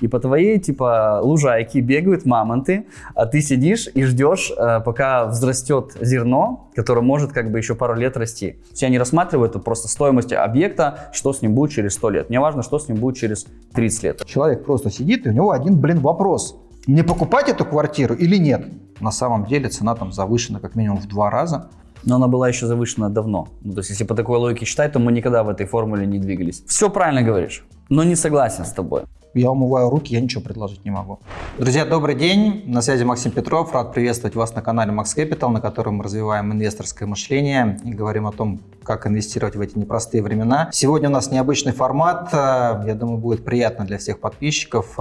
И по твоей, типа, лужайке бегают мамонты, а ты сидишь и ждешь, э, пока взрастет зерно, которое может как бы еще пару лет расти. Все они рассматривают это просто стоимость объекта, что с ним будет через 100 лет. Мне важно, что с ним будет через 30 лет. Человек просто сидит, и у него один, блин, вопрос. Мне покупать эту квартиру или нет? На самом деле цена там завышена как минимум в два раза. Но она была еще завышена давно. Ну, то есть, если по такой логике считать, то мы никогда в этой формуле не двигались. Все правильно говоришь, но не согласен с тобой. Я умываю руки, я ничего предложить не могу. Друзья, добрый день. На связи Максим Петров. Рад приветствовать вас на канале Max Capital, на котором мы развиваем инвесторское мышление и говорим о том, как инвестировать в эти непростые времена. Сегодня у нас необычный формат. Я думаю, будет приятно для всех подписчиков.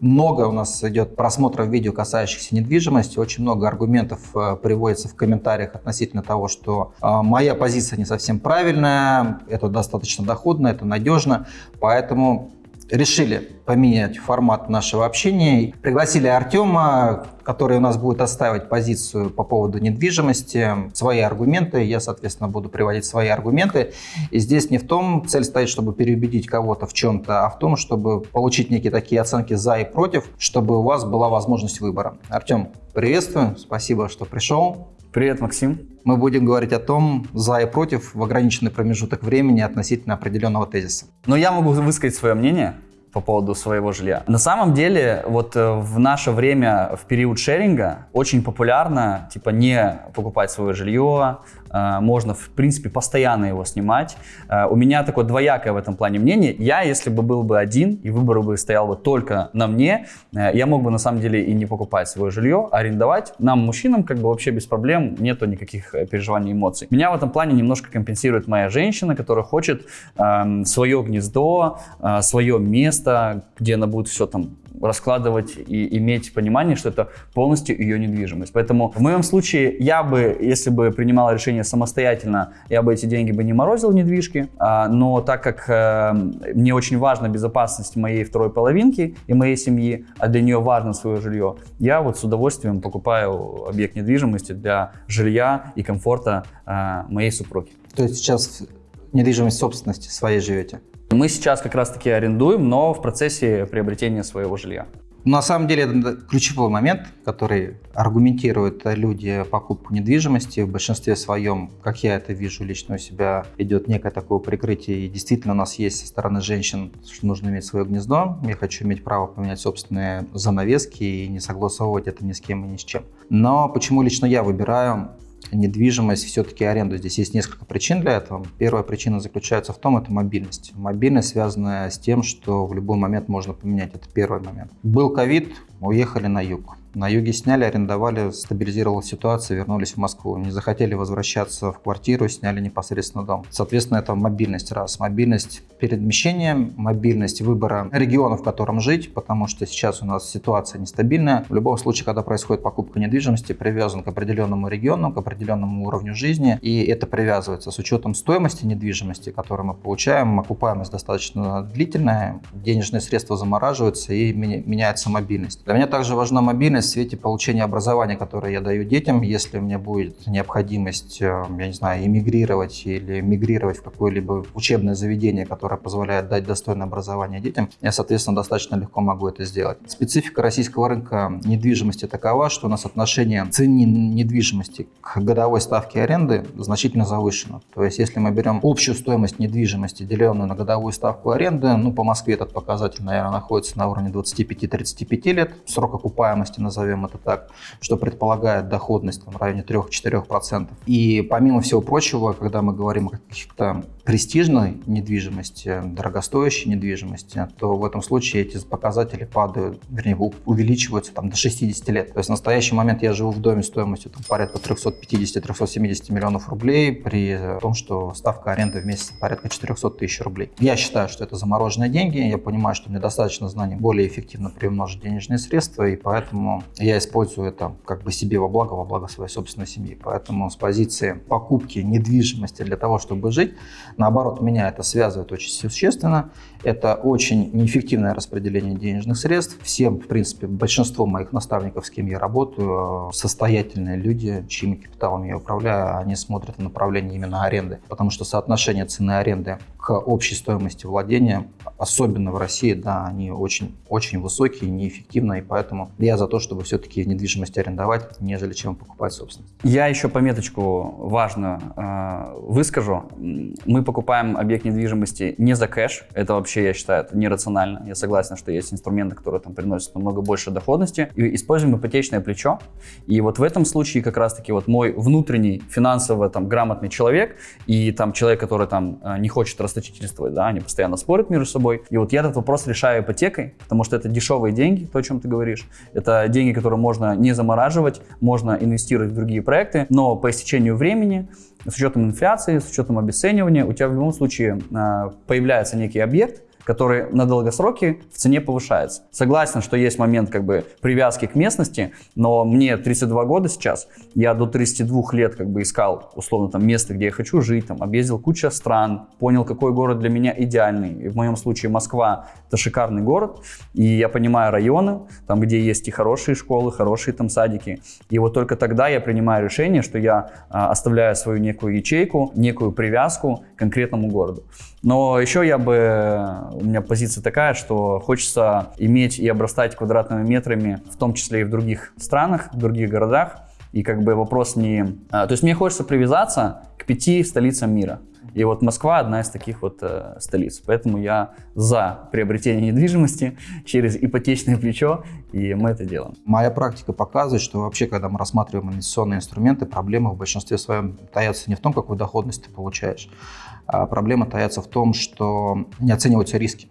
Много у нас идет просмотров видео, касающихся недвижимости. Очень много аргументов э, приводится в комментариях относительно того, что э, моя позиция не совсем правильная, это достаточно доходно, это надежно. Поэтому решили поменять формат нашего общения. Пригласили Артема, который у нас будет оставить позицию по поводу недвижимости, свои аргументы. Я, соответственно, буду приводить свои аргументы. И здесь не в том цель стоит, чтобы переубедить кого-то в чем-то, а в том, чтобы получить некие такие оценки за и против, чтобы у вас была возможность выбора. Артем, приветствую, спасибо, что пришел. Привет, Максим. Мы будем говорить о том, за и против в ограниченный промежуток времени относительно определенного тезиса. Но я могу высказать свое мнение по поводу своего жилья. На самом деле, вот э, в наше время, в период шеринга, очень популярно, типа, не покупать свое жилье, можно, в принципе, постоянно его снимать. Э, у меня такое двоякое в этом плане мнение. Я, если бы был бы один, и выбор бы стоял бы только на мне, я мог бы, на самом деле, и не покупать свое жилье, а арендовать. Нам, мужчинам, как бы вообще без проблем, нету никаких переживаний, эмоций. Меня в этом плане немножко компенсирует моя женщина, которая хочет э, свое гнездо, э, свое место, где она будет все там раскладывать и иметь понимание, что это полностью ее недвижимость. Поэтому в моем случае я бы, если бы принимал решение самостоятельно, я бы эти деньги бы не морозил в недвижки, а, но так как э, мне очень важна безопасность моей второй половинки и моей семьи, а для нее важно свое жилье, я вот с удовольствием покупаю объект недвижимости для жилья и комфорта э, моей супруги. То есть сейчас недвижимость собственности своей живете? Мы сейчас как раз-таки арендуем, но в процессе приобретения своего жилья. На самом деле это ключевой момент, который аргументируют люди покупку недвижимости. В большинстве своем, как я это вижу лично у себя, идет некое такое прикрытие. И действительно у нас есть со стороны женщин, что нужно иметь свое гнездо. Я хочу иметь право поменять собственные занавески и не согласовывать это ни с кем и ни с чем. Но почему лично я выбираю недвижимость, все-таки аренду. Здесь есть несколько причин для этого. Первая причина заключается в том, это мобильность. Мобильность связанная с тем, что в любой момент можно поменять. Это первый момент. Был ковид, уехали на юг. На юге сняли, арендовали, стабилизировалась ситуация, вернулись в Москву. Не захотели возвращаться в квартиру, сняли непосредственно дом. Соответственно, это мобильность раз. Мобильность перемещения, мобильность выбора региона, в котором жить, потому что сейчас у нас ситуация нестабильная. В любом случае, когда происходит покупка недвижимости, привязан к определенному региону, к определенному уровню жизни, и это привязывается с учетом стоимости недвижимости, которую мы получаем. Окупаемость достаточно длительная, денежные средства замораживаются и меняется мобильность. Для меня также важна мобильность в свете получения образования, которое я даю детям. Если у меня будет необходимость, э, я не знаю, эмигрировать или мигрировать в какое-либо учебное заведение, которое позволяет дать достойное образование детям, я, соответственно, достаточно легко могу это сделать. Специфика российского рынка недвижимости такова, что у нас отношение цены недвижимости к годовой ставке аренды значительно завышено. То есть, если мы берем общую стоимость недвижимости, деленную на годовую ставку аренды, ну, по Москве этот показатель, наверное, находится на уровне 25-35 лет. Срок окупаемости на назовем это так, что предполагает доходность там, в районе 3-4%. И помимо всего прочего, когда мы говорим о каких-то престижной недвижимости, дорогостоящей недвижимости, то в этом случае эти показатели падают, вернее, увеличиваются там, до 60 лет. То есть в настоящий момент я живу в доме стоимостью там, порядка 350-370 миллионов рублей, при том, что ставка аренды в месяц порядка 400 тысяч рублей. Я считаю, что это замороженные деньги, я понимаю, что мне достаточно знаний более эффективно приумножить денежные средства, и поэтому я использую это как бы себе во благо, во благо своей собственной семьи. Поэтому с позиции покупки недвижимости для того, чтобы жить, Наоборот, меня это связывает очень существенно. Это очень неэффективное распределение денежных средств. Всем, в принципе, большинство моих наставников, с кем я работаю, состоятельные люди, чьими капиталами я управляю, они смотрят в направлении именно аренды. Потому что соотношение цены аренды к общей стоимости владения, особенно в России, да, они очень, очень высокие, неэффективны, и поэтому я за то, чтобы все-таки недвижимость арендовать, нежели чем покупать собственность. Я еще пометочку важную э, выскажу. Мы покупаем объект недвижимости не за кэш, это вообще, я считаю, это нерационально. Я согласен, что есть инструменты, которые там приносят намного больше доходности. И используем ипотечное плечо. И вот в этом случае как раз-таки вот мой внутренний финансово там грамотный человек и там человек, который там э, не хочет расточительствовать, да, они постоянно спорят между собой. И вот я этот вопрос решаю ипотекой, потому что это дешевые деньги, то, о чем ты говоришь. Это деньги, которые можно не замораживать, можно инвестировать в другие проекты, но по истечению времени с учетом инфляции, с учетом обесценивания, у тебя в любом случае э, появляется некий объект, который на долгосроке в цене повышается. Согласен, что есть момент как бы привязки к местности, но мне 32 года сейчас, я до 32 лет как бы искал условно там место, где я хочу жить, там объездил куча стран, понял, какой город для меня идеальный. И в моем случае Москва это шикарный город, и я понимаю районы, там где есть и хорошие школы, хорошие там садики. И вот только тогда я принимаю решение, что я а, оставляю свою некую ячейку, некую привязку к конкретному городу. Но еще я бы, у меня позиция такая, что хочется иметь и обрастать квадратными метрами, в том числе и в других странах, в других городах. И как бы вопрос не... А, то есть мне хочется привязаться к пяти столицам мира. И вот Москва одна из таких вот э, столиц. Поэтому я за приобретение недвижимости через ипотечное плечо, и мы это делаем. Моя практика показывает, что вообще, когда мы рассматриваем инвестиционные инструменты, проблема в большинстве своем таятся не в том, какую доходность ты получаешь, а проблема таится в том, что не оцениваются риски.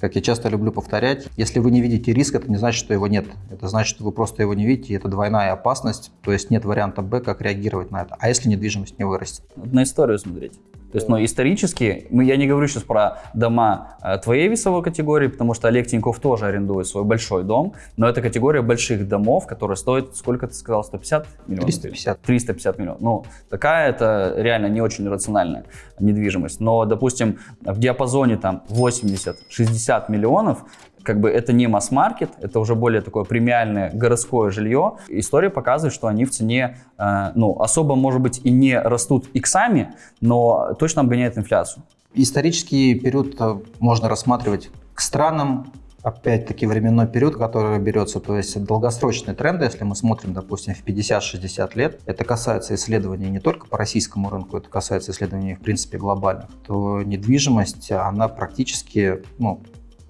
Как я часто люблю повторять, если вы не видите риск, это не значит, что его нет. Это значит, что вы просто его не видите, и это двойная опасность, то есть нет варианта Б, как реагировать на это. А если недвижимость не вырастет? На историю смотреть. То есть, ну, исторически, мы, я не говорю сейчас про дома э, твоей весовой категории, потому что Олег Тиньков тоже арендует свой большой дом, но это категория больших домов, которые стоят, сколько ты сказал, 150 миллионов? 350. 350 миллионов. Ну, такая это реально не очень рациональная недвижимость. Но, допустим, в диапазоне там 80-60 миллионов как бы это не масс-маркет, это уже более такое премиальное городское жилье. История показывает, что они в цене, э, ну, особо, может быть, и не растут иксами, но точно обгоняют инфляцию. Исторический период э, можно рассматривать к странам, опять-таки временной период, который берется, то есть долгосрочные тренды, если мы смотрим, допустим, в 50-60 лет, это касается исследований не только по российскому рынку, это касается исследований, в принципе, глобальных, то недвижимость, она практически, ну,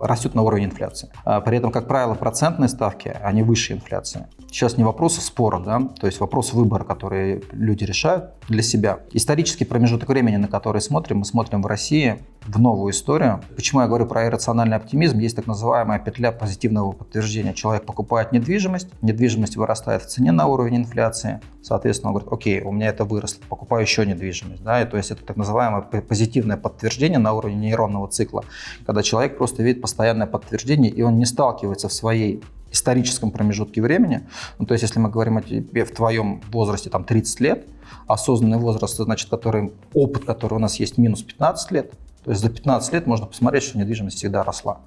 растет на уровне инфляции. А при этом, как правило, процентные ставки, они выше инфляции. Сейчас не вопрос спора, да, то есть вопрос выбора, который люди решают для себя. Исторический промежуток времени, на который смотрим, мы смотрим в России в новую историю. Почему я говорю про иррациональный оптимизм? Есть так называемая петля позитивного подтверждения. Человек покупает недвижимость, недвижимость вырастает в цене на уровень инфляции, соответственно, он говорит, окей, у меня это выросло, покупаю еще недвижимость. Да? И то есть это так называемое позитивное подтверждение на уровне нейронного цикла, когда человек просто видит постоянное подтверждение, и он не сталкивается в своей историческом промежутке времени, ну, то есть если мы говорим о тебе в твоем возрасте там 30 лет, осознанный возраст, значит, который, опыт, который у нас есть, минус 15 лет, то есть за 15 лет можно посмотреть, что недвижимость всегда росла.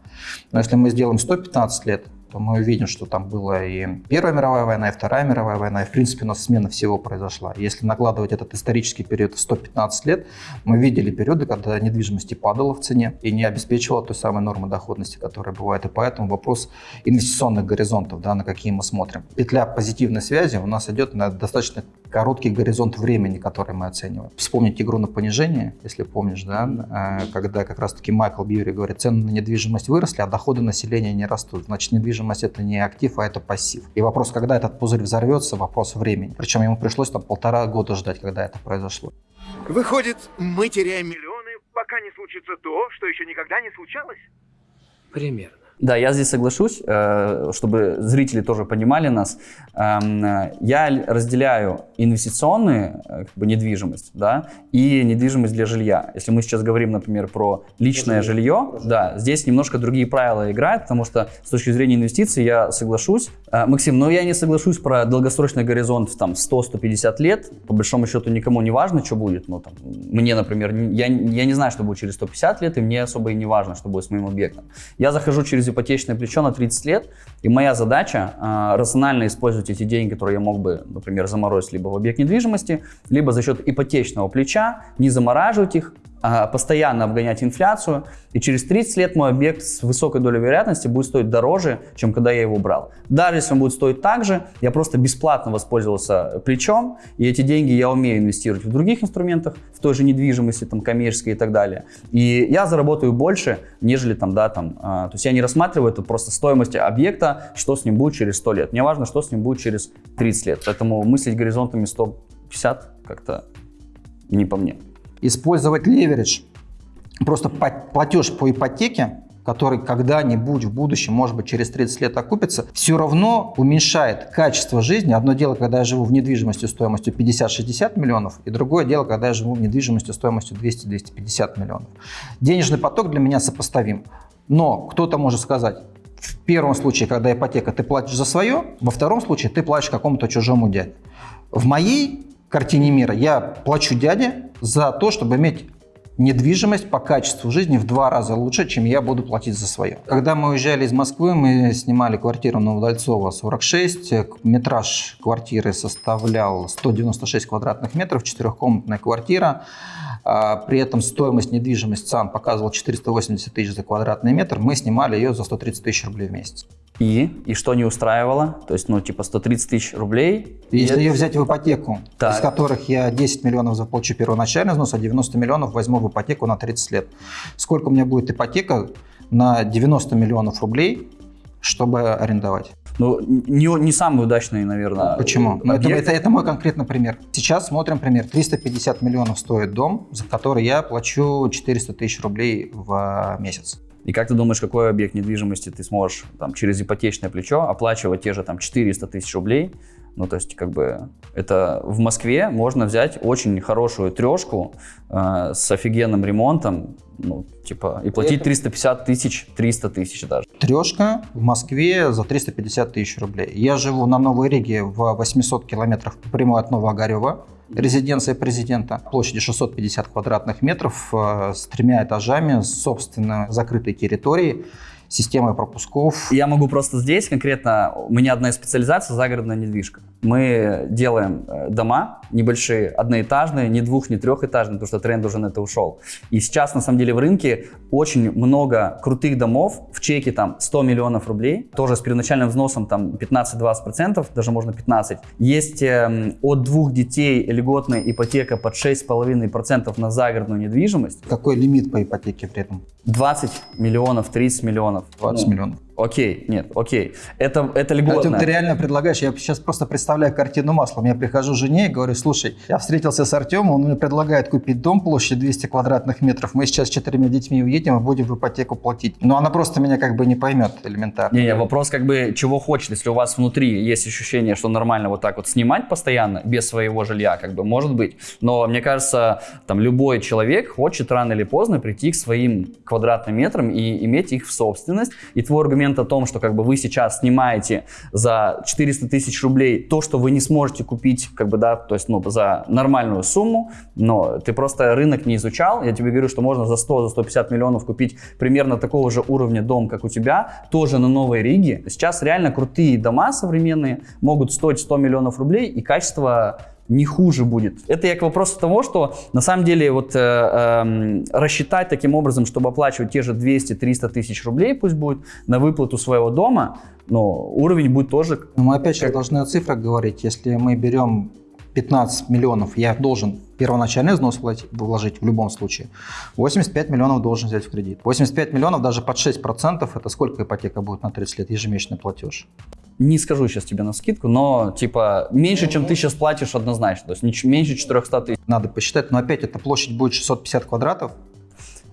Но если мы сделаем 115 лет, мы увидим, что там была и Первая мировая война, и Вторая мировая война, и в принципе у нас смена всего произошла. Если накладывать этот исторический период в 115 лет, мы видели периоды, когда недвижимость падала в цене и не обеспечивала той самой нормы доходности, которая бывает. И поэтому вопрос инвестиционных горизонтов, да, на какие мы смотрим. Петля позитивной связи у нас идет на достаточно короткий горизонт времени, который мы оцениваем. Вспомнить игру на понижение, если помнишь, да, э, когда как раз-таки Майкл Бьюри говорит, цены на недвижимость выросли, а доходы населения не растут. Значит, недвижимость это не актив, а это пассив. И вопрос, когда этот пузырь взорвется, вопрос времени. Причем ему пришлось там полтора года ждать, когда это произошло. Выходит, мы теряем миллионы, пока не случится то, что еще никогда не случалось? Примерно. Да, я здесь соглашусь, э, чтобы зрители тоже понимали нас. Эм, я разделяю инвестиционную э, как бы, недвижимость да, и недвижимость для жилья. Если мы сейчас говорим, например, про личное жилье, да, здесь немножко другие правила играют, потому что с точки зрения инвестиций я соглашусь. Э, Максим, но я не соглашусь про долгосрочный горизонт там 100-150 лет. По большому счету никому не важно, что будет. Ну, там, мне, например, я, я не знаю, что будет через 150 лет, и мне особо и не важно, что будет с моим объектом. Я захожу через через ипотечное плечо на 30 лет, и моя задача э, рационально использовать эти деньги, которые я мог бы, например, заморозить либо в объект недвижимости, либо за счет ипотечного плеча, не замораживать их, постоянно обгонять инфляцию, и через 30 лет мой объект с высокой долей вероятности будет стоить дороже, чем когда я его брал. Даже если он будет стоить так же, я просто бесплатно воспользовался плечом, и эти деньги я умею инвестировать в других инструментах, в той же недвижимости, там, коммерческой и так далее. И я заработаю больше, нежели там, да, там, а, то есть я не рассматриваю это просто стоимость объекта, что с ним будет через 100 лет. Мне важно, что с ним будет через 30 лет. Поэтому мыслить горизонтами 150 как-то не по мне использовать леверидж, просто платеж по ипотеке, который когда-нибудь в будущем, может быть, через 30 лет окупится, все равно уменьшает качество жизни. Одно дело, когда я живу в недвижимости стоимостью 50-60 миллионов, и другое дело, когда я живу в недвижимости стоимостью 200-250 миллионов. Денежный поток для меня сопоставим. Но кто-то может сказать, в первом случае, когда ипотека, ты платишь за свое, во втором случае ты платишь какому-то чужому дяде. В моей картине мира я плачу дяде за то, чтобы иметь недвижимость по качеству жизни в два раза лучше, чем я буду платить за свое. Когда мы уезжали из Москвы, мы снимали квартиру на Удальцова 46. Метраж квартиры составлял 196 квадратных метров, четырехкомнатная квартира. А, при этом стоимость недвижимости ЦАН показывал 480 тысяч за квадратный метр. Мы снимали ее за 130 тысяч рублей в месяц. И? И что не устраивало? То есть, ну, типа 130 тысяч рублей? Если ее взять в ипотеку, так. из которых я 10 миллионов заплачу первоначальный взнос, а 90 миллионов возьму в ипотеку на 30 лет. Сколько у меня будет ипотека на 90 миллионов рублей, чтобы арендовать? Ну, не, не самый удачный, наверное. Почему? Ну, это, это, это мой конкретный пример. Сейчас смотрим пример. 350 миллионов стоит дом, за который я плачу 400 тысяч рублей в месяц. И как ты думаешь, какой объект недвижимости ты сможешь там, через ипотечное плечо оплачивать те же там 400 тысяч рублей? Ну, то есть, как бы, это в Москве можно взять очень хорошую трешку э, с офигенным ремонтом, ну, типа, и платить 350 тысяч, 300 тысяч даже. Трешка в Москве за 350 тысяч рублей. Я живу на Новой Риге в 800 километрах по прямой от Новоогарева резиденция президента площадью 650 квадратных метров э, с тремя этажами, собственно, закрытой территорией системой пропусков. Я могу просто здесь конкретно, у меня одна из специализаций загородная недвижка. Мы делаем э, дома небольшие, одноэтажные, не двух, не трехэтажные, потому что тренд уже на это ушел. И сейчас, на самом деле, в рынке очень много крутых домов в чеке там 100 миллионов рублей, тоже с первоначальным взносом там 15-20%, даже можно 15. Есть э, от двух детей льготная ипотека под 6,5% на загородную недвижимость. Какой лимит по ипотеке при этом? 20 миллионов, 30 миллионов. 20 ну, миллионов. Окей, нет, окей. Это, это льготно. Артем, ты реально предлагаешь, я сейчас просто представляю картину маслом. Я прихожу жене и говорю, слушай, я встретился с Артемом, он мне предлагает купить дом площадью 200 квадратных метров, мы сейчас с четырьмя детьми уедем и будем в ипотеку платить. Но она просто меня как бы не поймет элементарно. Не, не, вопрос как бы чего хочет. Если у вас внутри есть ощущение, что нормально вот так вот снимать постоянно без своего жилья, как бы может быть. Но мне кажется, там любой человек хочет рано или поздно прийти к своим квадратным метрам и иметь их в собственность. И твой аргумент аргумент о том, что как бы вы сейчас снимаете за 400 тысяч рублей то, что вы не сможете купить, как бы, да, то есть, ну, за нормальную сумму, но ты просто рынок не изучал, я тебе говорю, что можно за 100, за 150 миллионов купить примерно такого же уровня дом, как у тебя, тоже на Новой Риге. Сейчас реально крутые дома современные могут стоить 100 миллионов рублей, и качество не хуже будет. Это я к вопросу того, что на самом деле вот э, э, рассчитать таким образом, чтобы оплачивать те же 200-300 тысяч рублей, пусть будет, на выплату своего дома, но уровень будет тоже... Но мы опять же должны о цифрах говорить. Если мы берем 15 миллионов, я должен первоначальный взнос вложить в любом случае. 85 миллионов должен взять в кредит. 85 миллионов даже под 6% это сколько ипотека будет на 30 лет, ежемесячный платеж? не скажу сейчас тебе на скидку, но типа меньше, чем ты сейчас платишь однозначно, то есть меньше 400 тысяч. Надо посчитать, но опять эта площадь будет 650 квадратов,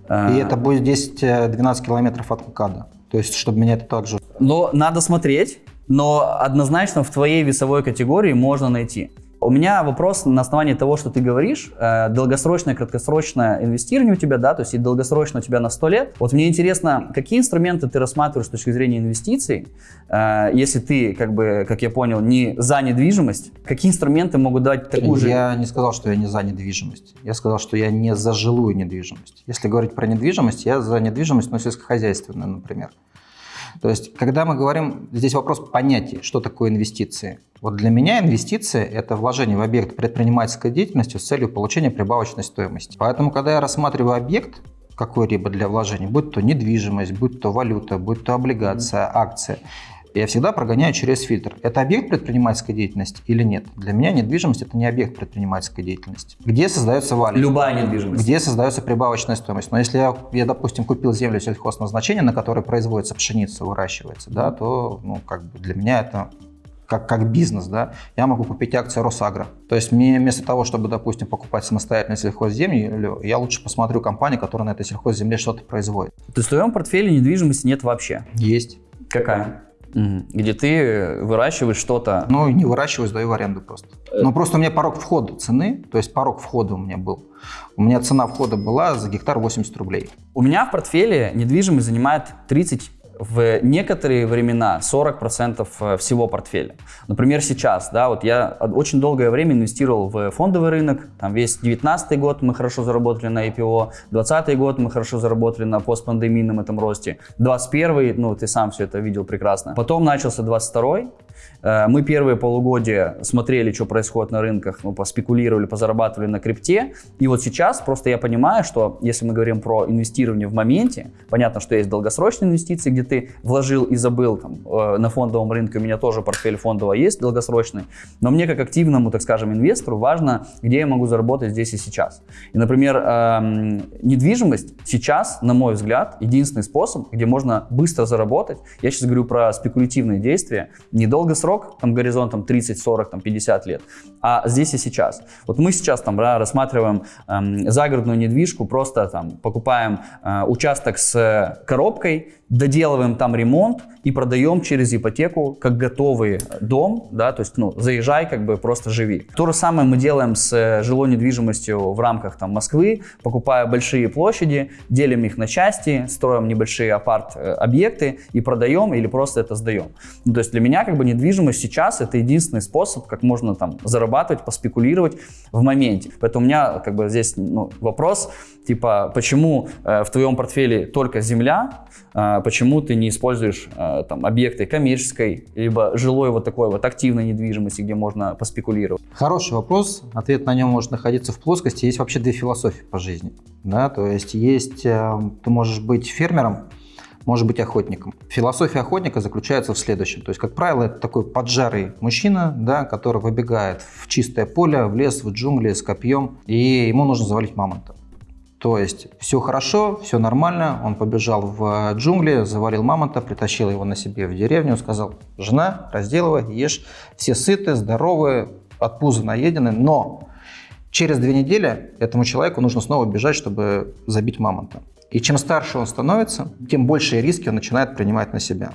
а... и это будет 10-12 километров от МКАДа. То есть, чтобы меня это также... Но надо смотреть, но однозначно в твоей весовой категории можно найти. У меня вопрос на основании того, что ты говоришь, э, долгосрочное, краткосрочное инвестирование у тебя, да, то есть и долгосрочно у тебя на 100 лет. Вот мне интересно, какие инструменты ты рассматриваешь с точки зрения инвестиций, э, если ты, как бы, как я понял, не за недвижимость, какие инструменты могут дать такую же... Я не сказал, что я не за недвижимость. Я сказал, что я не за жилую недвижимость. Если говорить про недвижимость, я за недвижимость, но сельскохозяйственную, например. То есть, когда мы говорим, здесь вопрос понятия, что такое инвестиции. Вот для меня инвестиция – это вложение в объект предпринимательской деятельности с целью получения прибавочной стоимости. Поэтому, когда я рассматриваю объект, какой-либо для вложений, будь то недвижимость, будь то валюта, будь то облигация, акция, я всегда прогоняю через фильтр. Это объект предпринимательской деятельности или нет? Для меня недвижимость – это не объект предпринимательской деятельности. Где создается валюта? Любая недвижимость. Где создается прибавочная стоимость? Но если я, я допустим, купил землю сельхозназначения, на которой производится пшеница, выращивается, да, то ну, как бы для меня это как, как бизнес, да, я могу купить акции Росагро. То есть мне вместо того, чтобы, допустим, покупать самостоятельно сельхозземлю, я лучше посмотрю компанию, которая на этой сельхозземле что-то производит. То есть в твоем портфеле недвижимости нет вообще? Есть. Какая? Где ты выращиваешь что-то? Ну, не выращиваю, сдаю в аренду просто. Но просто у меня порог входа цены, то есть порог входа у меня был. У меня цена входа была за гектар 80 рублей. У меня в портфеле недвижимость занимает 30 в некоторые времена 40% э, всего портфеля. Например, сейчас, да, вот я очень долгое время инвестировал в фондовый рынок, там весь 19 год мы хорошо заработали на IPO, 20 год мы хорошо заработали на постпандемийном этом росте, 21 ну, ты сам все это видел прекрасно. Потом начался 22 Э, мы первые полугодия смотрели, что происходит на рынках, ну, поспекулировали, позарабатывали на крипте. И вот сейчас просто я понимаю, что если мы говорим про инвестирование в моменте, понятно, что есть долгосрочные инвестиции, где ты вложил и забыл там, э, на фондовом рынке, у меня тоже портфель фондового есть долгосрочный, но мне как активному, так скажем, инвестору важно, где я могу заработать здесь и сейчас. И, например, эм, недвижимость сейчас, на мой взгляд, единственный способ, где можно быстро заработать. Я сейчас говорю про спекулятивные действия, недолго срок, там горизонтом 30, 40, там 50 лет, а здесь и сейчас. Вот мы сейчас там да, рассматриваем эм, загородную недвижку, просто там покупаем э, участок с коробкой, доделываем там ремонт и продаем через ипотеку как готовый дом, да, то есть, ну, заезжай, как бы просто живи. То же самое мы делаем с жилой недвижимостью в рамках там Москвы, покупая большие площади, делим их на части, строим небольшие апарт-объекты и продаем или просто это сдаем. Ну, то есть для меня как бы недвижимость сейчас это единственный способ, как можно там зарабатывать, поспекулировать в моменте. Поэтому у меня как бы здесь ну, вопрос, типа, почему э, в твоем портфеле только земля, э, почему ты не используешь э, там объекты коммерческой, либо жилой вот такой вот активной недвижимости, где можно поспекулировать? Хороший вопрос. Ответ на нем может находиться в плоскости. Есть вообще две философии по жизни. Да? То есть есть, э, ты можешь быть фермером, может быть охотником. Философия охотника заключается в следующем. То есть, как правило, это такой поджарый мужчина, да, который выбегает в чистое поле, в лес, в джунгли с копьем, и ему нужно завалить мамонта. То есть все хорошо, все нормально, он побежал в джунгли, завалил мамонта, притащил его на себе в деревню, сказал, жена, разделывай, ешь, все сыты, здоровы, от пуза наедены, но через две недели этому человеку нужно снова бежать, чтобы забить мамонта. И чем старше он становится, тем большие риски он начинает принимать на себя.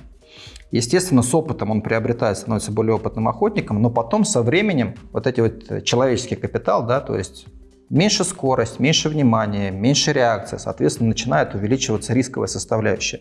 Естественно, с опытом он приобретает, становится более опытным охотником, но потом со временем вот эти вот человеческий капитал, да, то есть Меньше скорость, меньше внимания, меньше реакция, соответственно, начинает увеличиваться рисковая составляющая.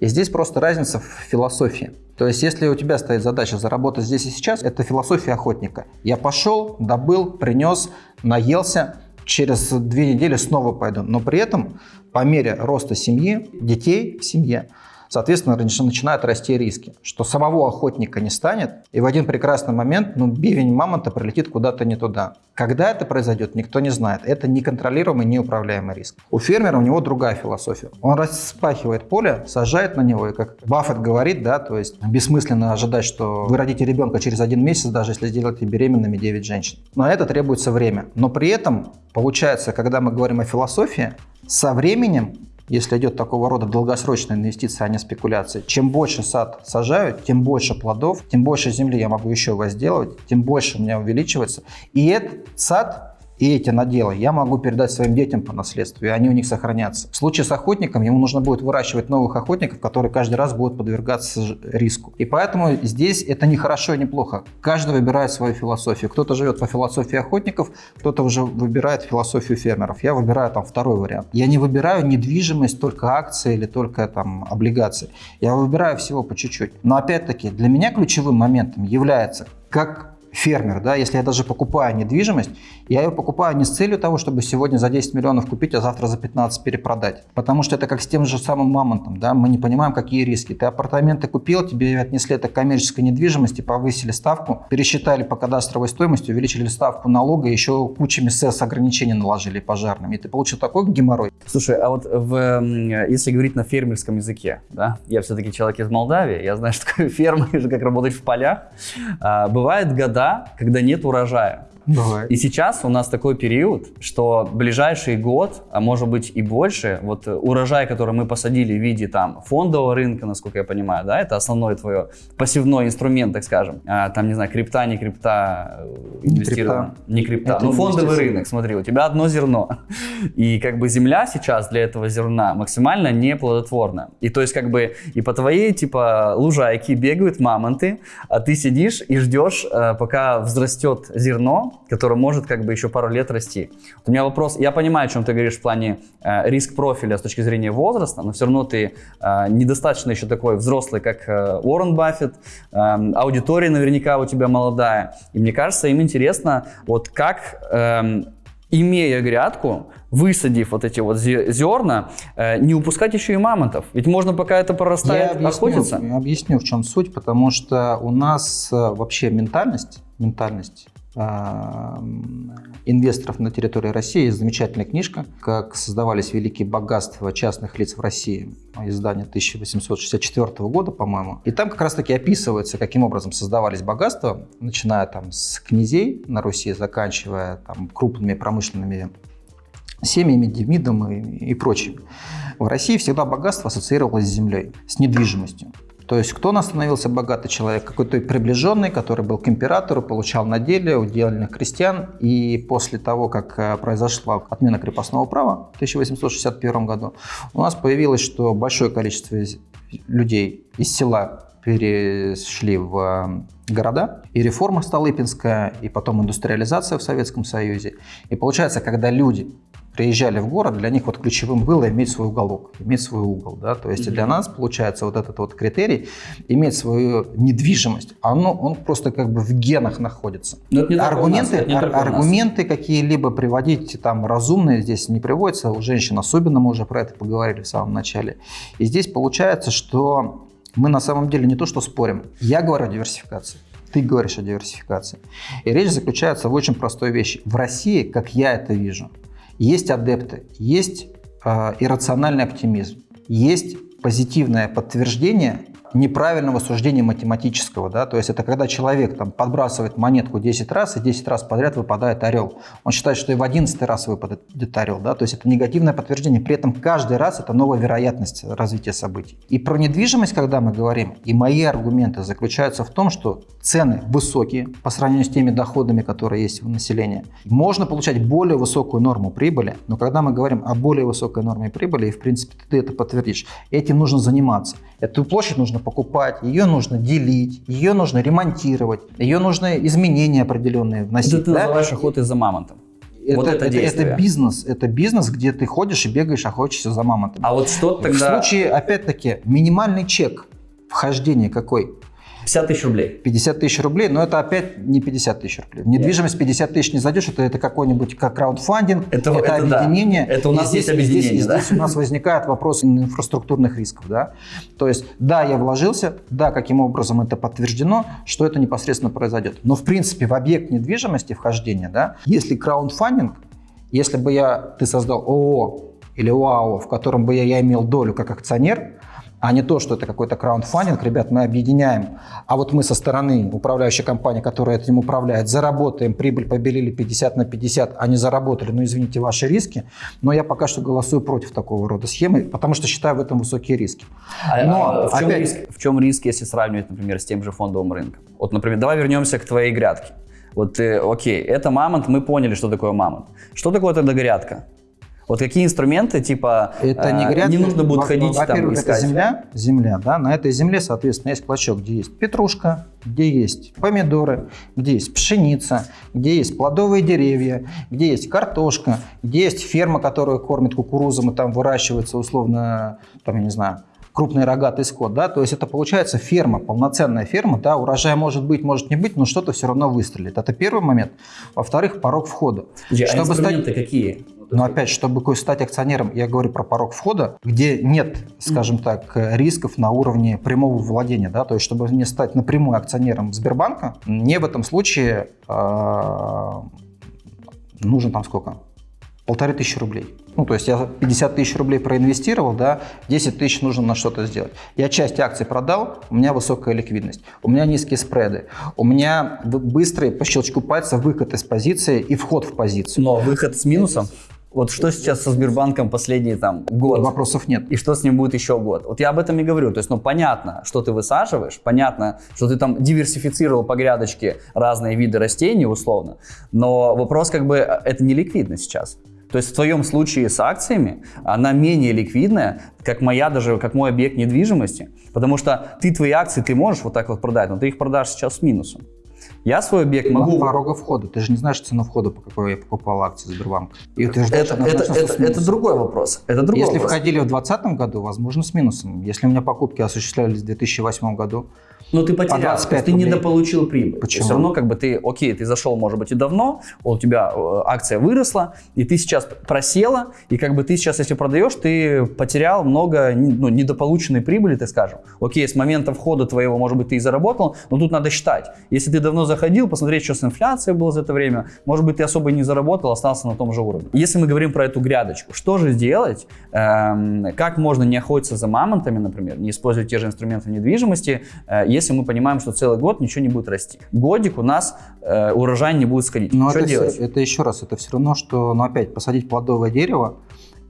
И здесь просто разница в философии. То есть, если у тебя стоит задача заработать здесь и сейчас, это философия охотника. Я пошел, добыл, принес, наелся, через две недели снова пойду. Но при этом по мере роста семьи, детей в семье, соответственно, начинают расти риски, что самого охотника не станет, и в один прекрасный момент ну, бивень мамонта прилетит куда-то не туда. Когда это произойдет, никто не знает. Это неконтролируемый, неуправляемый риск. У фермера у него другая философия. Он распахивает поле, сажает на него, и как Баффет говорит, да, то есть бессмысленно ожидать, что вы родите ребенка через один месяц, даже если сделаете беременными 9 женщин. На это требуется время. Но при этом, получается, когда мы говорим о философии, со временем если идет такого рода долгосрочная инвестиция, а не спекуляция, чем больше сад сажаю, тем больше плодов, тем больше земли я могу еще возделывать, тем больше у меня увеличивается. И этот сад и эти наделы я могу передать своим детям по наследству, и они у них сохранятся. В случае с охотником ему нужно будет выращивать новых охотников, которые каждый раз будут подвергаться риску. И поэтому здесь это не хорошо и не плохо. Каждый выбирает свою философию. Кто-то живет по философии охотников, кто-то уже выбирает философию фермеров. Я выбираю там второй вариант. Я не выбираю недвижимость, только акции или только там облигации. Я выбираю всего по чуть-чуть. Но опять-таки для меня ключевым моментом является, как фермер, да, если я даже покупаю недвижимость, я ее покупаю не с целью того, чтобы сегодня за 10 миллионов купить, а завтра за 15 перепродать. Потому что это как с тем же самым мамонтом, да, мы не понимаем, какие риски. Ты апартаменты купил, тебе отнесли это коммерческой недвижимости, повысили ставку, пересчитали по кадастровой стоимости, увеличили ставку налога, еще кучами СЭС ограничений наложили пожарными. И ты получил такой геморрой. Слушай, а вот в, если говорить на фермерском языке, да, я все-таки человек из Молдавии, я знаю, что такое ферма, как работать в полях. А, бывают года, когда нет урожая. Бывает. И сейчас у нас такой период, что ближайший год, а может быть и больше, вот э, урожай, который мы посадили в виде там фондового рынка, насколько я понимаю, да, это основной твой пассивной инструмент, так скажем. А, там, не знаю, крипта, не крипта, э, Не инвестировано. Не крипта. Это Ну, фондовый рынок, смотри, у тебя одно зерно. И как бы земля сейчас для этого зерна максимально неплодотворна. И то есть как бы и по твоей типа лужайке бегают мамонты, а ты сидишь и ждешь, э, пока взрастет зерно, которое может как бы еще пару лет расти. Вот у меня вопрос, я понимаю, о чем ты говоришь в плане э, риск профиля с точки зрения возраста, но все равно ты э, недостаточно еще такой взрослый, как э, Уоррен Баффет, э, аудитория наверняка у тебя молодая. И мне кажется, им интересно, вот как эм, имея грядку, высадив вот эти вот зе- зерна, э, не упускать еще и мамонтов. Ведь можно пока это прорастает я охотиться. объясню, я объясню, в чем суть, потому что у нас э, вообще ментальность, ментальность инвесторов на территории России есть замечательная книжка, как создавались великие богатства частных лиц в России, издание 1864 года, по-моему. И там как раз-таки описывается, каким образом создавались богатства, начиная там с князей на Руси, заканчивая там крупными промышленными семьями, Демидом и, и прочим. В России всегда богатство ассоциировалось с землей, с недвижимостью. То есть кто у становился богатый человек? Какой-то приближенный, который был к императору, получал наделие удельных крестьян. И после того, как э, произошла отмена крепостного права в 1861 году, у нас появилось, что большое количество людей из села перешли в э, города, и реформа Столыпинская, и потом индустриализация в Советском Союзе. И получается, когда люди приезжали в город, для них вот ключевым было иметь свой уголок, иметь свой угол, да, то есть для нас получается вот этот вот критерий иметь свою недвижимость, оно, он просто как бы в генах находится. Но это не нас, аргументы, не ар- аргументы какие-либо приводить там разумные здесь не приводятся, у женщин особенно мы уже про это поговорили в самом начале. И здесь получается, что мы на самом деле не то что спорим, я говорю о диверсификации. Ты говоришь о диверсификации. И речь заключается в очень простой вещи. В России, как я это вижу, есть адепты, есть э, иррациональный оптимизм, есть позитивное подтверждение неправильного суждения математического. Да? То есть это когда человек там, подбрасывает монетку 10 раз, и 10 раз подряд выпадает орел. Он считает, что и в 11 раз выпадет орел. Да? То есть это негативное подтверждение. При этом каждый раз это новая вероятность развития событий. И про недвижимость, когда мы говорим, и мои аргументы заключаются в том, что цены высокие по сравнению с теми доходами, которые есть у населения. Можно получать более высокую норму прибыли, но когда мы говорим о более высокой норме прибыли, и в принципе ты это подтвердишь, этим нужно заниматься. Эту площадь нужно покупать, ее нужно делить, ее нужно ремонтировать, ее нужно изменения определенные вносить. Это ты да? называешь охотой за мамонтом. Вот это действие. это бизнес, это бизнес, где ты ходишь и бегаешь, охотишься за мамонтом. А вот что В тогда... случае, опять-таки, минимальный чек вхождения какой? 50 тысяч рублей. 50 тысяч рублей, но это опять не 50 тысяч рублей. В недвижимость 50 тысяч не зайдешь, это, это какой-нибудь как краундфандинг, Это- это да. объединение. Это у И нас здесь, есть объединение, и здесь, да? и здесь у нас возникает вопрос инфраструктурных рисков. Да? То есть, да, я вложился, да, каким образом это подтверждено, что это непосредственно произойдет. Но, в принципе, в объект недвижимости вхождения, да, если краундфандинг, если бы я, ты создал ООО или ОАО, в котором бы я, я имел долю как акционер, а не то, что это какой-то краундфандинг, ребят, мы объединяем, а вот мы со стороны управляющей компании, которая этим управляет, заработаем, прибыль побелили 50 на 50, они заработали, ну извините, ваши риски, но я пока что голосую против такого рода схемы, потому что считаю в этом высокие риски. А, Но, а в, чем опять- риск, в чем риск, если сравнивать, например, с тем же фондовым рынком? Вот, например, давай вернемся к твоей грядке. Вот, ты, окей, это мамонт, мы поняли, что такое мамонт. Что такое тогда грядка? Вот какие инструменты, типа, Это не э, грядка. не нужно будет ходить там Во-первых, это земля, земля, да, на этой земле, соответственно, есть клочок, где есть петрушка, где есть помидоры, где есть пшеница, где есть плодовые деревья, где есть картошка, где есть ферма, которая кормит кукурузом, и там выращивается условно, там, я не знаю, крупный рогатый скот, да, то есть это получается ферма, полноценная ферма, да, урожай может быть, может не быть, но что-то все равно выстрелит. Это первый момент. Во-вторых, порог входа. Подожди, а Чтобы инструменты стать- какие? Но опять, чтобы стать акционером, я говорю про порог входа, где нет, скажем так, рисков на уровне прямого владения. Да? То есть, чтобы мне стать напрямую акционером Сбербанка, мне в этом случае а, нужно там сколько? Полторы тысячи рублей. Ну, то есть я 50 тысяч рублей проинвестировал, да, 10 тысяч нужно на что-то сделать. Я часть акций продал, у меня высокая ликвидность, у меня низкие спреды, у меня быстрый по щелчку пальца выход из позиции и вход в позицию. Но выход с минусом. Вот что сейчас со Сбербанком последний там год? Вопросов нет. И что с ним будет еще год? Вот я об этом и говорю. То есть, ну, понятно, что ты высаживаешь, понятно, что ты там диверсифицировал по грядочке разные виды растений, условно. Но вопрос как бы, э, это не ликвидно сейчас. То есть в твоем случае с акциями она менее ликвидная, как моя даже, как мой объект недвижимости, потому что ты твои акции ты можешь вот так вот продать, но ты их продашь сейчас с минусом. Я свой объект могу... порога входа. Ты же не знаешь цену входа, по какой я покупал акции Сбербанка. И утверждаешь Это, это, это, это другой вопрос. Это другой Если вопрос. входили в 2020 году, возможно, с минусом. Если у меня покупки осуществлялись в 2008 году, Но ты потерял, 25 то есть ты рублей. недополучил прибыль. Почему? Все равно как бы ты, окей, ты зашел, может быть, и давно, у тебя э, акция выросла, и ты сейчас просела, и как бы ты сейчас, если продаешь, ты потерял много ну, недополученной прибыли, ты скажем. Окей, с момента входа твоего, может быть, ты и заработал, но тут надо считать. Если ты давно заходил, посмотреть, что с инфляцией было за это время, может быть, ты особо и не заработал, остался на том же уровне. Если мы говорим про эту грядочку, что же сделать, Эм, как можно не охотиться за мамонтами, например, не использовать те же инструменты недвижимости, э, если мы понимаем, что целый год ничего не будет расти. Годик у нас э, урожай не будет сходить. Но что это, делать? это еще раз, это все равно, что, ну опять, посадить плодовое дерево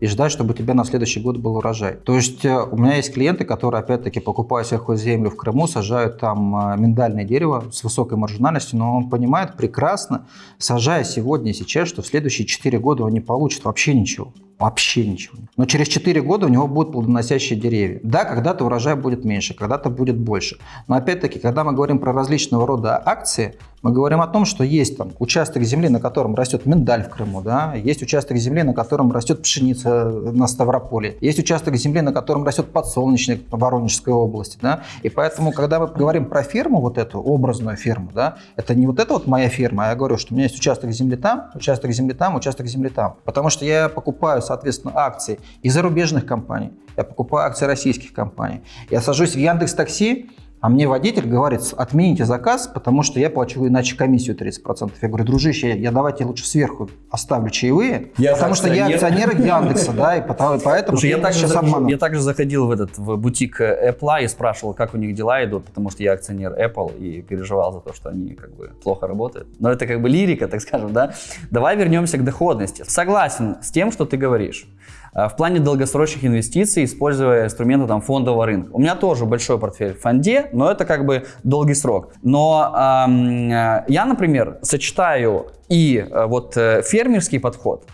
и ждать, чтобы у тебя на следующий год был урожай. То есть э, у меня есть клиенты, которые, опять-таки, покупая сельхозземлю в Крыму, сажают там э, миндальное дерево с высокой маржинальностью, но он понимает прекрасно, сажая сегодня и сейчас, что в следующие 4 года он не получит вообще ничего. Вообще ничего. Но через 4 года у него будут плодоносящие деревья. Да, когда-то урожай будет меньше, когда-то будет больше. Но опять-таки, когда мы говорим про различного рода акции, мы говорим о том, что есть там участок земли, на котором растет миндаль в Крыму, да, есть участок земли, на котором растет пшеница на Ставрополе, есть участок земли, на котором растет подсолнечник в Воронежской области, да, и поэтому, когда мы говорим про ферму, вот эту образную ферму, да, это не вот эта вот моя ферма, а я говорю, что у меня есть участок земли там, участок земли там, участок земли там, потому что я покупаю, соответственно, акции и зарубежных компаний, я покупаю акции российских компаний, я сажусь в Яндекс Такси, а мне водитель говорит, отмените заказ, потому что я плачу иначе комиссию 30%. Я говорю, дружище, я, давайте лучше сверху оставлю чаевые, Я потому что я акционер. Яндекса, да, и потому- поэтому Слушай, я также, сейчас обманул. я также заходил в этот в бутик э, Apple и спрашивал, как у них дела идут, потому что я акционер Apple и переживал за то, что они как бы плохо работают. Но это как бы лирика, так скажем, да. Давай вернемся к доходности. Согласен с тем, что ты говоришь. Э, В плане долгосрочных инвестиций, используя инструменты там, фондового рынка. У меня тоже большой портфель в фонде, но это как бы долгий срок. Но эм, я, например, сочетаю и э, вот э, фермерский подход,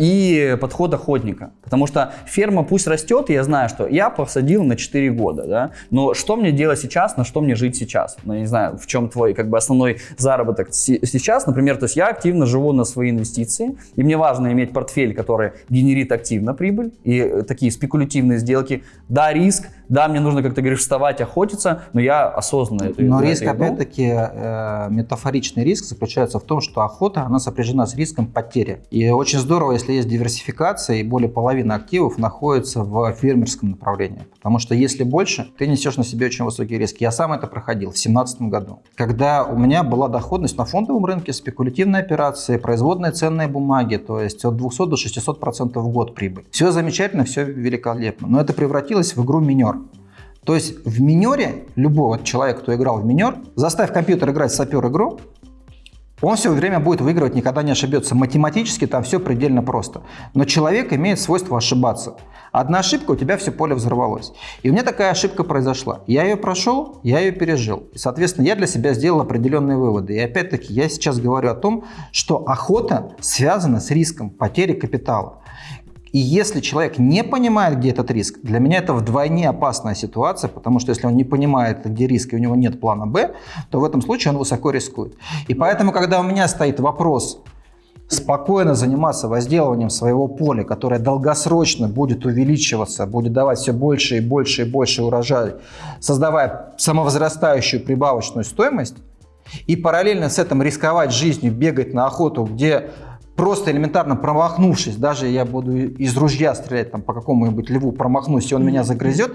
и подход охотника. Потому что ферма пусть растет, и я знаю, что я посадил на 4 года, да, но что мне делать сейчас, на что мне жить сейчас? Ну, я не знаю, в чем твой как бы основной заработок сейчас, например, то есть я активно живу на свои инвестиции, и мне важно иметь портфель, который генерит активно прибыль, и э, такие спекулятивные сделки. Да, риск, да, мне нужно, как ты говоришь, вставать, охотиться, но я осознанно это Но риск, опять-таки, э, метафоричный риск заключается в том, что охота, она сопряжена с риском потери. И очень здорово, если есть диверсификация, и более половины активов находится в фермерском направлении. Потому что если больше, ты несешь на себе очень высокие риски. Я сам это проходил в 2017 году, когда у меня была доходность на фондовом рынке, спекулятивные операции, производные ценные бумаги, то есть от 200 до 600 процентов в год прибыль. Все замечательно, все великолепно, но это превратилось в игру минер. То есть в минере любого человека, кто играл в минер, заставь компьютер играть в сапер-игру, он все время будет выигрывать, никогда не ошибется. Математически там все предельно просто. Но человек имеет свойство ошибаться. Одна ошибка, у тебя все поле взорвалось. И у меня такая ошибка произошла. Я ее прошел, я ее пережил. И, соответственно, я для себя сделал определенные выводы. И опять-таки, я сейчас говорю о том, что охота связана с риском потери капитала. И если человек не понимает, где этот риск, для меня это вдвойне опасная ситуация, потому что если он не понимает, где риск, и у него нет плана «Б», то в этом случае он высоко рискует. И поэтому, когда у меня стоит вопрос спокойно заниматься возделыванием своего поля, которое долгосрочно будет увеличиваться, будет давать все больше и больше и больше урожай, создавая самовозрастающую прибавочную стоимость, и параллельно с этим рисковать жизнью, бегать на охоту, где просто элементарно промахнувшись, даже я буду из ружья стрелять там, по какому-нибудь льву, промахнусь, и он меня загрызет,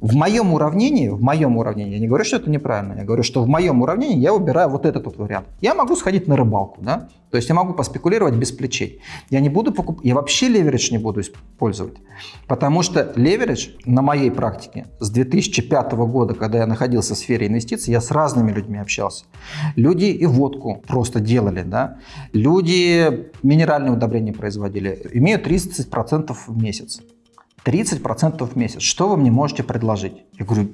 в моем уравнении, в моем уравнении, я не говорю, что это неправильно, я говорю, что в моем уравнении я выбираю вот этот вот вариант. Я могу сходить на рыбалку, да, то есть я могу поспекулировать без плечей. Я не буду покупать, я вообще леверидж не буду использовать, потому что леверидж на моей практике с 2005 года, когда я находился в сфере инвестиций, я с разными людьми общался. Люди и водку просто делали, да, люди минеральные удобрения производили, имеют 30% в месяц. 30% в месяц. Что вы мне можете предложить? Я говорю,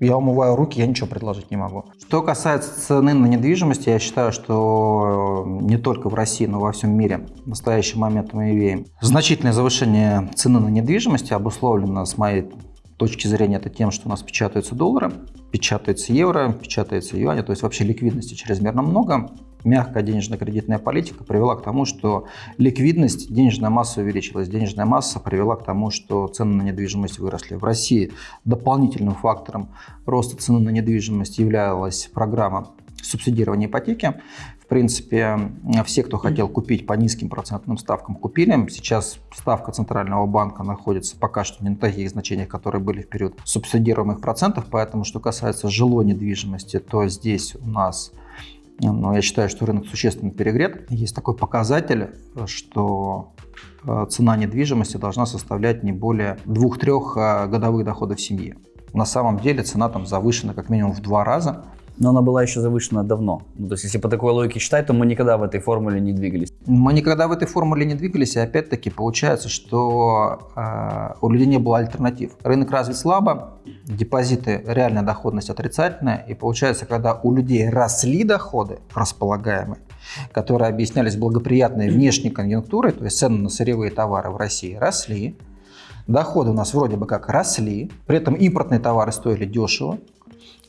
я умываю руки, я ничего предложить не могу. Что касается цены на недвижимость, я считаю, что не только в России, но во всем мире в настоящий момент мы имеем значительное завышение цены на недвижимость, обусловлено с моей точки зрения это тем, что у нас печатаются доллары, печатаются евро, печатаются юани, то есть вообще ликвидности чрезмерно много мягкая денежно-кредитная политика привела к тому, что ликвидность, денежная масса увеличилась. Денежная масса привела к тому, что цены на недвижимость выросли. В России дополнительным фактором роста цены на недвижимость являлась программа субсидирования ипотеки. В принципе, все, кто хотел купить по низким процентным ставкам, купили. Сейчас ставка Центрального банка находится пока что не на таких значениях, которые были в период субсидируемых процентов. Поэтому, что касается жилой недвижимости, то здесь у нас но я считаю, что рынок существенно перегрет. Есть такой показатель, что э, цена недвижимости должна составлять не более 2-3 э, годовых доходов семьи. На самом деле цена там завышена как минимум в два раза. Но она была еще завышена давно. Ну, то есть, если по такой логике считать, то мы никогда в этой формуле не двигались. Мы никогда в этой формуле не двигались, и опять-таки получается, что э, у людей не было альтернатив. Рынок развит слабо, депозиты, реальная доходность отрицательная, и получается, когда у людей росли доходы располагаемые, которые объяснялись благоприятной внешней конъюнктурой, то есть цены на сырьевые товары в России росли, доходы у нас вроде бы как росли, при этом импортные товары стоили дешево,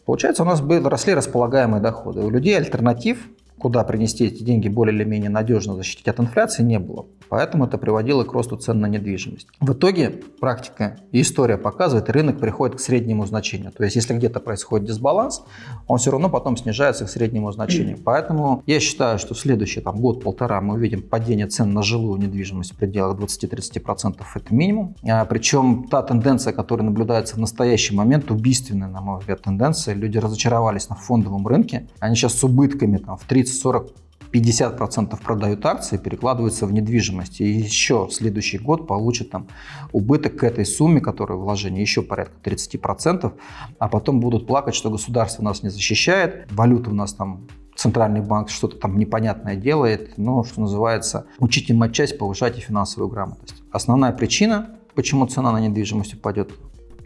Получается, у нас были, росли располагаемые доходы. У людей альтернатив куда принести эти деньги более или менее надежно защитить от инфляции, не было. Поэтому это приводило к росту цен на недвижимость. В итоге практика и история показывает, рынок приходит к среднему значению. То есть если где-то происходит дисбаланс, он все равно потом снижается к среднему значению. Поэтому я считаю, что в следующий там, год-полтора мы увидим падение цен на жилую недвижимость в пределах 20-30%. Это минимум. А, причем та тенденция, которая наблюдается в настоящий момент, убийственная, на мой взгляд, тенденция. Люди разочаровались на фондовом рынке. Они сейчас с убытками там, в 30 40 50% продают акции, перекладываются в недвижимость. И еще следующий год получат там убыток к этой сумме, которая вложение, еще порядка 30%, а потом будут плакать, что государство нас не защищает, валюта у нас там центральный банк что-то там непонятное делает, но, что называется, учите матчасть, повышайте финансовую грамотность. Основная причина, почему цена на недвижимость упадет,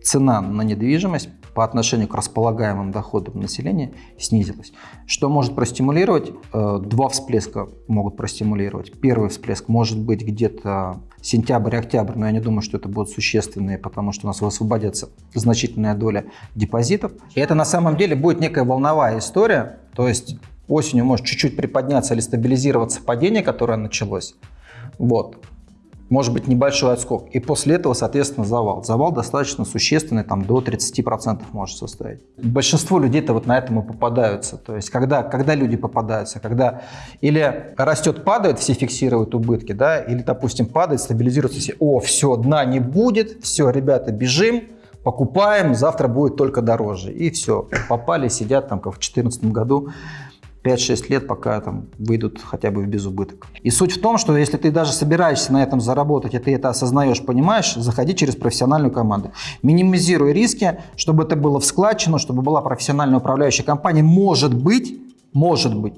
цена на недвижимость по отношению к располагаемым доходам населения снизилась. Что может простимулировать? Э, два всплеска могут простимулировать. Первый всплеск может быть где-то сентябрь-октябрь, но я не думаю, что это будут существенные, потому что у нас высвободится значительная доля депозитов. И это на самом деле будет некая волновая история, то есть осенью может чуть-чуть приподняться или стабилизироваться падение, которое началось. Вот может быть небольшой отскок. И после этого, соответственно, завал. Завал достаточно существенный, там до 30% может составить. Большинство людей-то вот на этом и попадаются. То есть, когда, когда люди попадаются, когда или растет, падает, все фиксируют убытки, да, или, допустим, падает, стабилизируется, все, о, все, дна не будет, все, ребята, бежим, покупаем, завтра будет только дороже. И все, попали, сидят там, как в 2014 году, 5-6 лет, пока там выйдут хотя бы в безубыток. И суть в том, что если ты даже собираешься на этом заработать, и ты это осознаешь, понимаешь, заходи через профессиональную команду. Минимизируй риски, чтобы это было в складчину, чтобы была профессиональная управляющая компания. Может быть, может быть,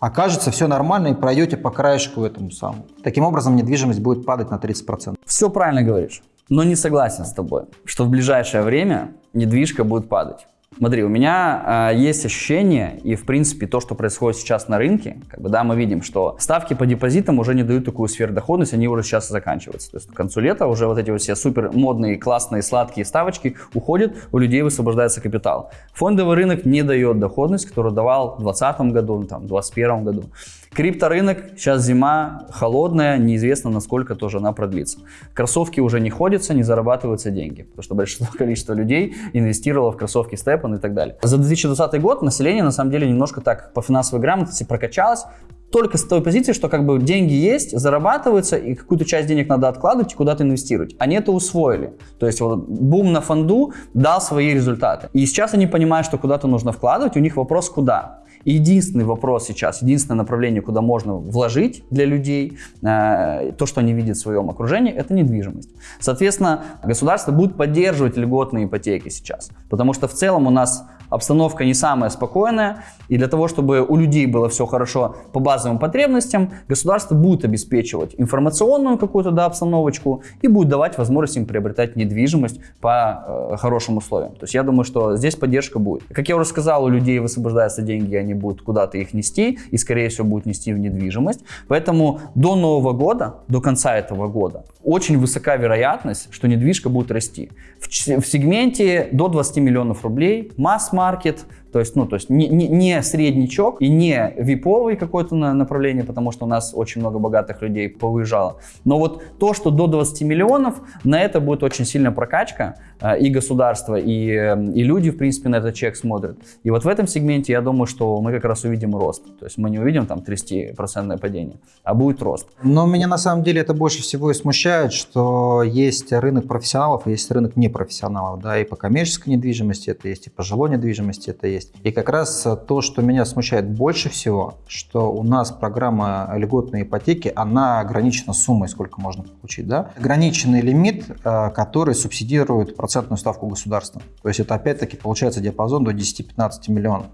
окажется все нормально и пройдете по краешку этому самому. Таким образом, недвижимость будет падать на 30%. Все правильно говоришь, но не согласен с тобой, что в ближайшее время недвижка будет падать. Смотри, у меня э, есть ощущение, и в принципе то, что происходит сейчас на рынке, как бы, да, мы видим, что ставки по депозитам уже не дают такую сверхдоходность, они уже сейчас заканчиваются. То есть к концу лета уже вот эти вот все супер модные, классные, сладкие ставочки уходят, у людей высвобождается капитал. Фондовый рынок не дает доходность, которую давал в 2020 году, там, в 2021 году. Крипторынок, сейчас зима, холодная, неизвестно, насколько тоже она продлится. Кроссовки уже не ходятся, не зарабатываются деньги, потому что большинство количества людей инвестировало в кроссовки Степан и так далее. За 2020 год население на самом деле немножко так по финансовой грамотности прокачалось, только с той позиции, что как бы деньги есть, зарабатываются, и какую-то часть денег надо откладывать и куда-то инвестировать. Они это усвоили. То есть вот бум на фонду дал свои результаты. И сейчас они понимают, что куда-то нужно вкладывать, у них вопрос куда. Единственный вопрос сейчас, единственное направление, куда можно вложить для людей, э, то, что они видят в своем окружении, это недвижимость. Соответственно, государство будет поддерживать льготные ипотеки сейчас, потому что в целом у нас обстановка не самая спокойная, и для того, чтобы у людей было все хорошо по базовым потребностям, государство будет обеспечивать информационную какую-то да, обстановочку и будет давать возможность им приобретать недвижимость по э, хорошим условиям. То есть я думаю, что здесь поддержка будет. Как я уже сказал, у людей высвобождаются деньги, они будут куда-то их нести, и скорее всего будут нести в недвижимость. Поэтому до Нового года, до конца этого года, очень высока вероятность, что недвижка будет расти. В, в сегменте до 20 миллионов рублей масс-маркет, то есть, ну, то есть не, не, не среднячок и не виповый какое-то направление, потому что у нас очень много богатых людей повыезжало. Но вот то, что до 20 миллионов, на это будет очень сильная прокачка. Э, и государство, и, эм, и люди, в принципе, на этот чек смотрят. И вот в этом сегменте я думаю, что мы как раз увидим рост. То есть мы не увидим там 30% падение, а будет рост. Но меня на самом деле это больше всего и смущает, что есть рынок профессионалов есть рынок непрофессионалов. Да, и по коммерческой недвижимости это есть, и по жилой недвижимости это есть. И как раз то, что меня смущает больше всего, что у нас программа льготной ипотеки, она ограничена суммой, сколько можно получить. Да? Ограниченный лимит, э, который субсидирует процентную ставку государства. То есть это опять-таки получается диапазон до 10-15 миллионов.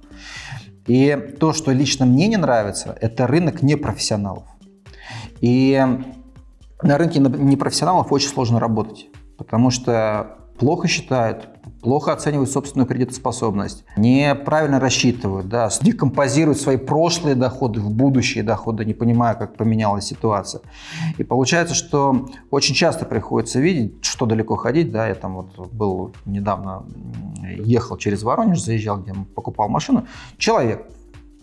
И то, что лично мне не нравится, это рынок непрофессионалов. И на рынке непрофессионалов очень сложно работать, потому что плохо считают, плохо оценивают собственную кредитоспособность, неправильно рассчитывают, да, декомпозируют свои прошлые доходы в будущие доходы, не понимая, как поменялась ситуация. И получается, что очень часто приходится видеть, что далеко ходить, да, я там вот был недавно, ехал через Воронеж, заезжал, где покупал машину, человек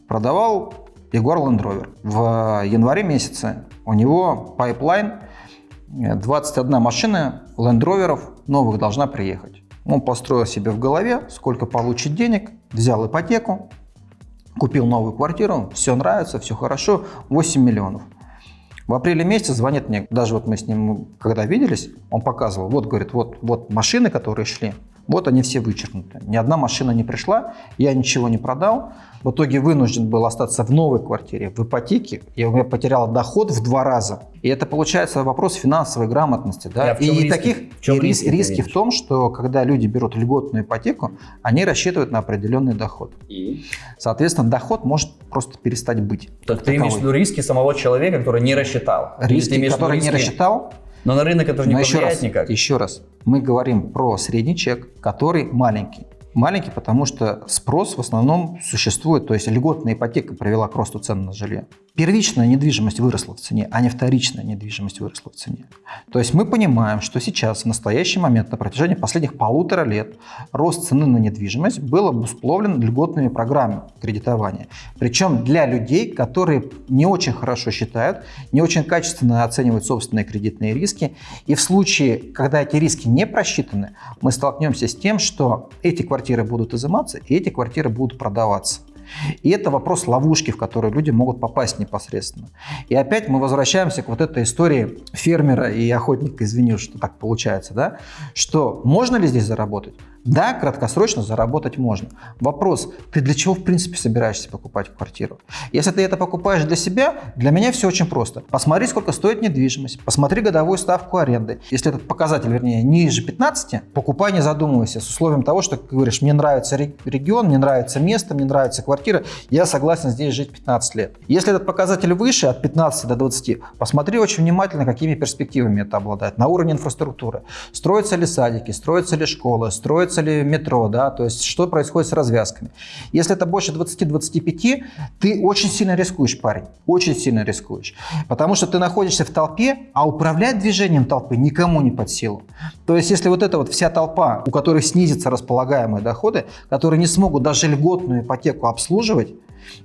продавал Jaguar Land Rover. В январе месяце у него pipeline 21 машина Land Rover новых должна приехать. Он построил себе в голове, сколько получит денег, взял ипотеку, купил новую квартиру, все нравится, все хорошо, 8 миллионов. В апреле месяце звонит мне, даже вот мы с ним, когда виделись, он показывал, вот, говорит, вот, вот машины, которые шли, вот они все вычеркнуты. Ни одна машина не пришла, я ничего не продал. В итоге вынужден был остаться в новой квартире, в ипотеке. Я у меня потерял доход в два раза. И это получается вопрос финансовой грамотности. Да? и риски? таких в чем и риски, риски в том, что когда люди берут льготную ипотеку, они рассчитывают на определенный доход. И? Соответственно, доход может просто перестать быть. Так ты имеешь в виду риски самого человека, который не рассчитал? Риски, который не рассчитал, но на рынок это же не Но повлияет еще раз, никак. Еще раз, мы говорим про средний чек, который маленький. Маленький, потому что спрос в основном существует, то есть льготная ипотека привела к росту цен на жилье. Первичная недвижимость выросла в цене, а не вторичная недвижимость выросла в цене. То есть мы понимаем, что сейчас, в настоящий момент, на протяжении последних полутора лет, рост цены на недвижимость был обусловлен льготными программами кредитования. Причем для людей, которые не очень хорошо считают, не очень качественно оценивают собственные кредитные риски. И в случае, когда эти риски не просчитаны, мы столкнемся с тем, что эти квартиры будут изыматься и эти квартиры будут продаваться. И это вопрос ловушки, в которую люди могут попасть непосредственно. И опять мы возвращаемся к вот этой истории фермера и охотника, извини, что так получается, да, что можно ли здесь заработать? Да, краткосрочно заработать можно. Вопрос, ты для чего в принципе собираешься покупать квартиру? Если ты это покупаешь для себя, для меня все очень просто. Посмотри, сколько стоит недвижимость, посмотри годовую ставку аренды. Если этот показатель, вернее, ниже 15, покупай не задумывайся с условием того, что ты говоришь, мне нравится регион, мне нравится место, мне нравится квартира, я согласен здесь жить 15 лет. Если этот показатель выше, от 15 до 20, посмотри очень внимательно, какими перспективами это обладает. На уровне инфраструктуры. Строятся ли садики, строятся ли школы, строятся строится ли метро, да, то есть что происходит с развязками. Если это больше 20-25, ты очень сильно рискуешь, парень, очень сильно рискуешь. Потому что ты находишься в толпе, а управлять движением толпы никому не под силу. То есть если вот эта вот вся толпа, у которой снизятся располагаемые доходы, которые не смогут даже льготную ипотеку обслуживать,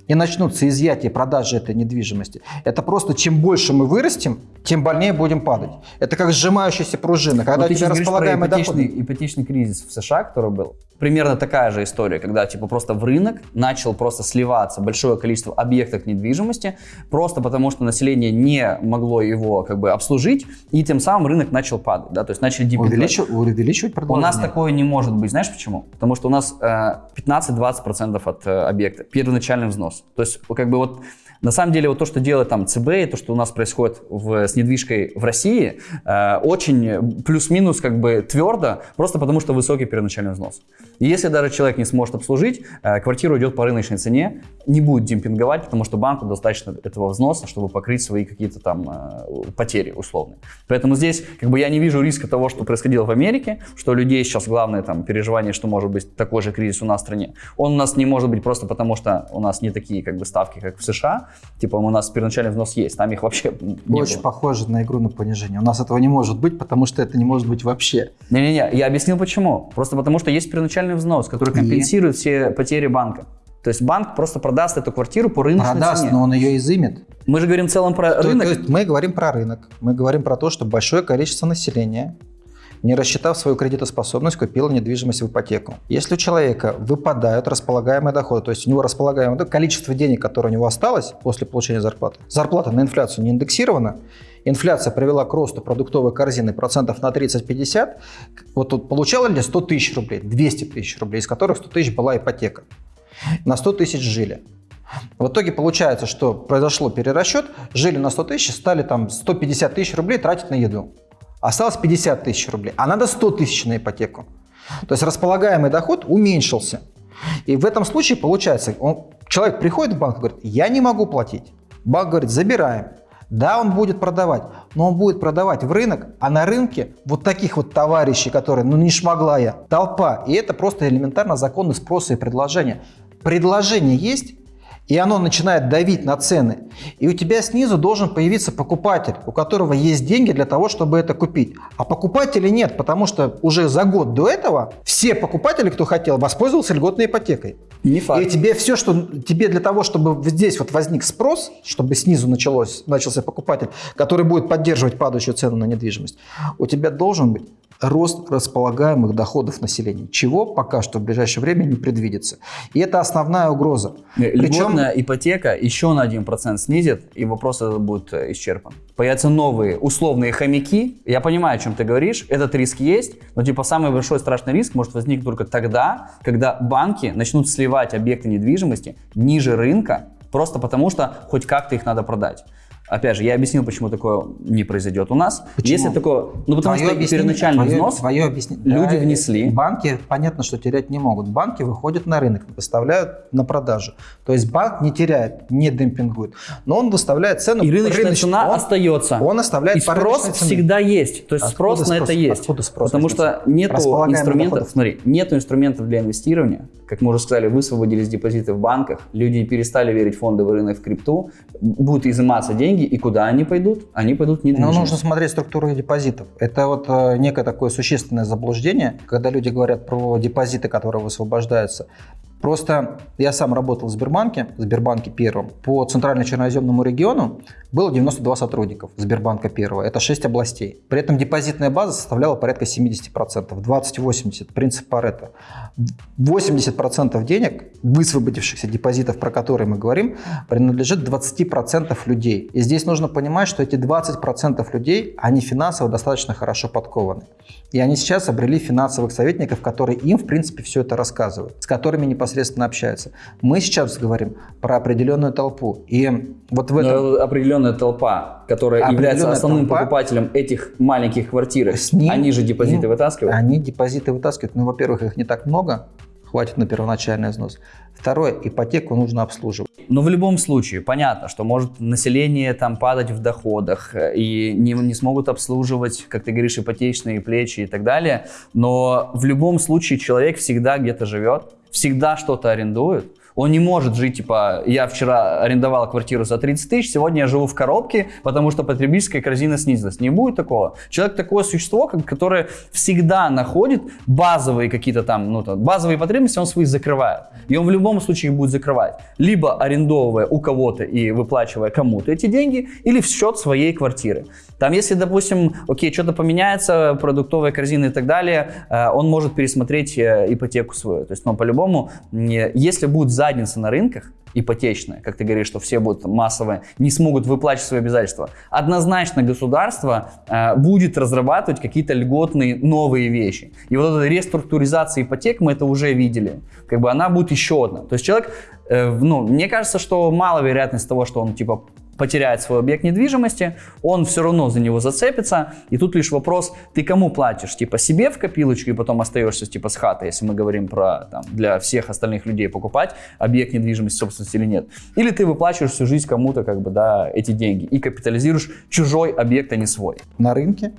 и начнутся изъятия продажи этой недвижимости, это просто чем больше мы вырастем, тем больнее будем падать. Это как сжимающаяся пружина. Когда Вот у тебя говоришь про располагаемый ипотечный, доход... ипотечный кризис в США, который был. Примерно такая же история, когда типа просто в рынок начал просто сливаться большое количество объектов недвижимости, просто потому что население не могло его как бы обслужить, и тем самым рынок начал падать, да, то есть начали дебютовать. Увеличивать, увеличивать У предложение. нас такое не может быть, знаешь почему? Потому что у нас э, 15-20% от э, объекта, первоначальный взнос. То есть как бы вот на самом деле вот то, что делает там ЦБ, и то, что у нас происходит в, с недвижкой в России, э, очень плюс-минус как бы твердо, просто потому что высокий первоначальный взнос. И если даже человек не сможет обслужить, э, квартира идет по рыночной цене, не будет демпинговать, потому что банку достаточно этого взноса, чтобы покрыть свои какие-то там э, потери условные. Поэтому здесь как бы я не вижу риска того, что происходило в Америке, что людей сейчас главное там переживание, что может быть такой же кризис у нас в стране. Он у нас не может быть просто потому, что у нас не такие как бы ставки, как в США. Типа у нас первоначальный взнос есть, там их вообще не Очень было. похоже на игру на понижение. У нас этого не может быть, потому что это не может быть вообще. Не-не-не, я объяснил почему. Просто потому что есть первоначальный взнос, который И? компенсирует все потери банка. То есть банк просто продаст эту квартиру по рыночной Продаст, цене. но он ее изымет. Мы же говорим в целом про То- рынок. то есть мы говорим про рынок. Мы говорим про то, что большое количество населения, не рассчитав свою кредитоспособность, купило недвижимость в ипотеку. Если у человека выпадают располагаемые доходы, то есть у него располагаемое количество денег, которое у него осталось после получения зарплаты, зарплата на инфляцию не индексирована, инфляция привела к росту продуктовой корзины процентов на 30-50, вот тут получало ли 100 тысяч рублей, 200 тысяч рублей, из которых 100 тысяч была ипотека. На 100 тысяч жили. В итоге получается, что произошло перерасчет, жили на 100 тысяч, стали там 150 тысяч рублей тратить на еду. Осталось 50 тысяч рублей, а надо 100 тысяч на ипотеку. То есть располагаемый доход уменьшился. И в этом случае получается, он, человек приходит в банк и говорит, я не могу платить. Банк говорит, забираем. Да, он будет продавать, но он будет продавать в рынок, а на рынке вот таких вот товарищей, которые, ну не шмогла я, толпа. И это просто элементарно законы спроса и предложения. Предложение есть, и оно начинает давить на цены. И у тебя снизу должен появиться покупатель, у которого есть деньги для того, чтобы это купить. А покупателей нет, потому что уже за год до этого все покупатели, кто хотел, воспользовался льготной ипотекой. Не факт. И тебе все, что тебе для того, чтобы здесь вот возник спрос, чтобы снизу началось, начался покупатель, который будет поддерживать падающую цену на недвижимость, у тебя должен быть рост располагаемых доходов населения, чего пока что в ближайшее время не предвидится. И это основная угроза. Льготная ипотека еще на 1% снизит, и вопрос этот будет э, исчерпан. Появятся новые условные хомяки. Я понимаю, о чем ты говоришь. Этот риск есть, но типа самый большой страшный риск может возникнуть только тогда, когда банки начнут сливать объекты недвижимости ниже рынка, просто потому что хоть как-то их надо продать. Опять же, я объяснил, почему такое не произойдет у нас. Почему? Если такое, ну потому Твое что первоначальный твое- взнос твое объяснение- люди Да, внесли. Банки, понятно, что терять не могут. Банки выходят на рынок, выставляют на продажу. То есть банк не теряет, не демпингует. Но он выставляет цену И рыночная рыночную. цена Он- остается. Он оставляет И спрос всегда есть. То есть Откуда спрос, на это есть. Откуда спрос Потому что Располагаемых инструментов, доходов. смотри, нету инструментов для инвестирования. Как мы уже сказали, высвободились депозиты в банках, люди перестали верить в фондовый рынок, в крипту, будут изыматься деньги, и куда они пойдут? Они пойдут в Но недвижимость. Ну, нужно смотреть структуру депозитов. Это вот э, некое такое существенное заблуждение, когда люди говорят про депозиты, которые высвобождаются. Просто я сам работал в Сбербанке, в Сбербанке первом. По центрально-черноземному региону было 92 сотрудников Сбербанка первого. Это 6 областей. При этом депозитная база составляла порядка 70%. 20-80, принцип Паретта. 80% денег, высвободившихся депозитов, про которые мы говорим, принадлежит 20% людей. И здесь нужно понимать, что эти 20% людей, они финансово достаточно хорошо подкованы. И они сейчас обрели финансовых советников, которые им, в принципе, все это рассказывают, с которыми непосредственно общаются. Мы сейчас говорим про определенную толпу. И вот в этом... Но определенная толпа, которая Определенная является основным толпа. покупателем этих маленьких квартирок, С ним- они же депозиты им- вытаскивают. Они депозиты вытаскивают. Ну, во-первых, их не так много. хватит на первоначальный взнос. Второе, ипотеку нужно обслуживать. Но в любом случае, понятно, что может население там падать в доходах э, и не, не смогут обслуживать, как ты говоришь, ипотечные плечи и так далее. Но в любом случае человек всегда где-то живет, всегда что-то арендует. Он не может жить, типа, я вчера арендовал квартиру за 30 тысяч, сегодня я живу в коробке, потому что потребительская корзина снизилась. Не будет такого. Человек такое существо, которое всегда находит базовые какие-то там, ну, там, базовые потребности, он свои закрывает. И он в любом случае их будет закрывать. Либо арендовывая у кого-то и выплачивая кому-то эти деньги, или в счет своей квартиры. Там, если, допустим, окей, что-то поменяется, продуктовая корзина и так далее, э, он может пересмотреть э, ипотеку свою. То есть, ну, по-любому, если будет за задница на рынках, ипотечная, как ты говоришь, что все будут массово, не смогут выплачивать свои обязательства, однозначно государство э, будет разрабатывать какие-то льготные новые вещи. И вот эта реструктуризация ипотек, мы это уже видели, как бы она будет еще одна. То есть человек, э, ну, мне кажется, что мало вероятность того, что он типа потеряет свой объект недвижимости, он все равно за него зацепится. И тут лишь вопрос, ты кому платишь? Типа себе в копилочку и потом остаешься типа с хатой, если мы говорим про там, для всех остальных людей покупать объект недвижимости собственности или нет. Или ты выплачиваешь всю жизнь кому-то как бы, да, эти деньги и капитализируешь чужой объект, а не свой. На рынке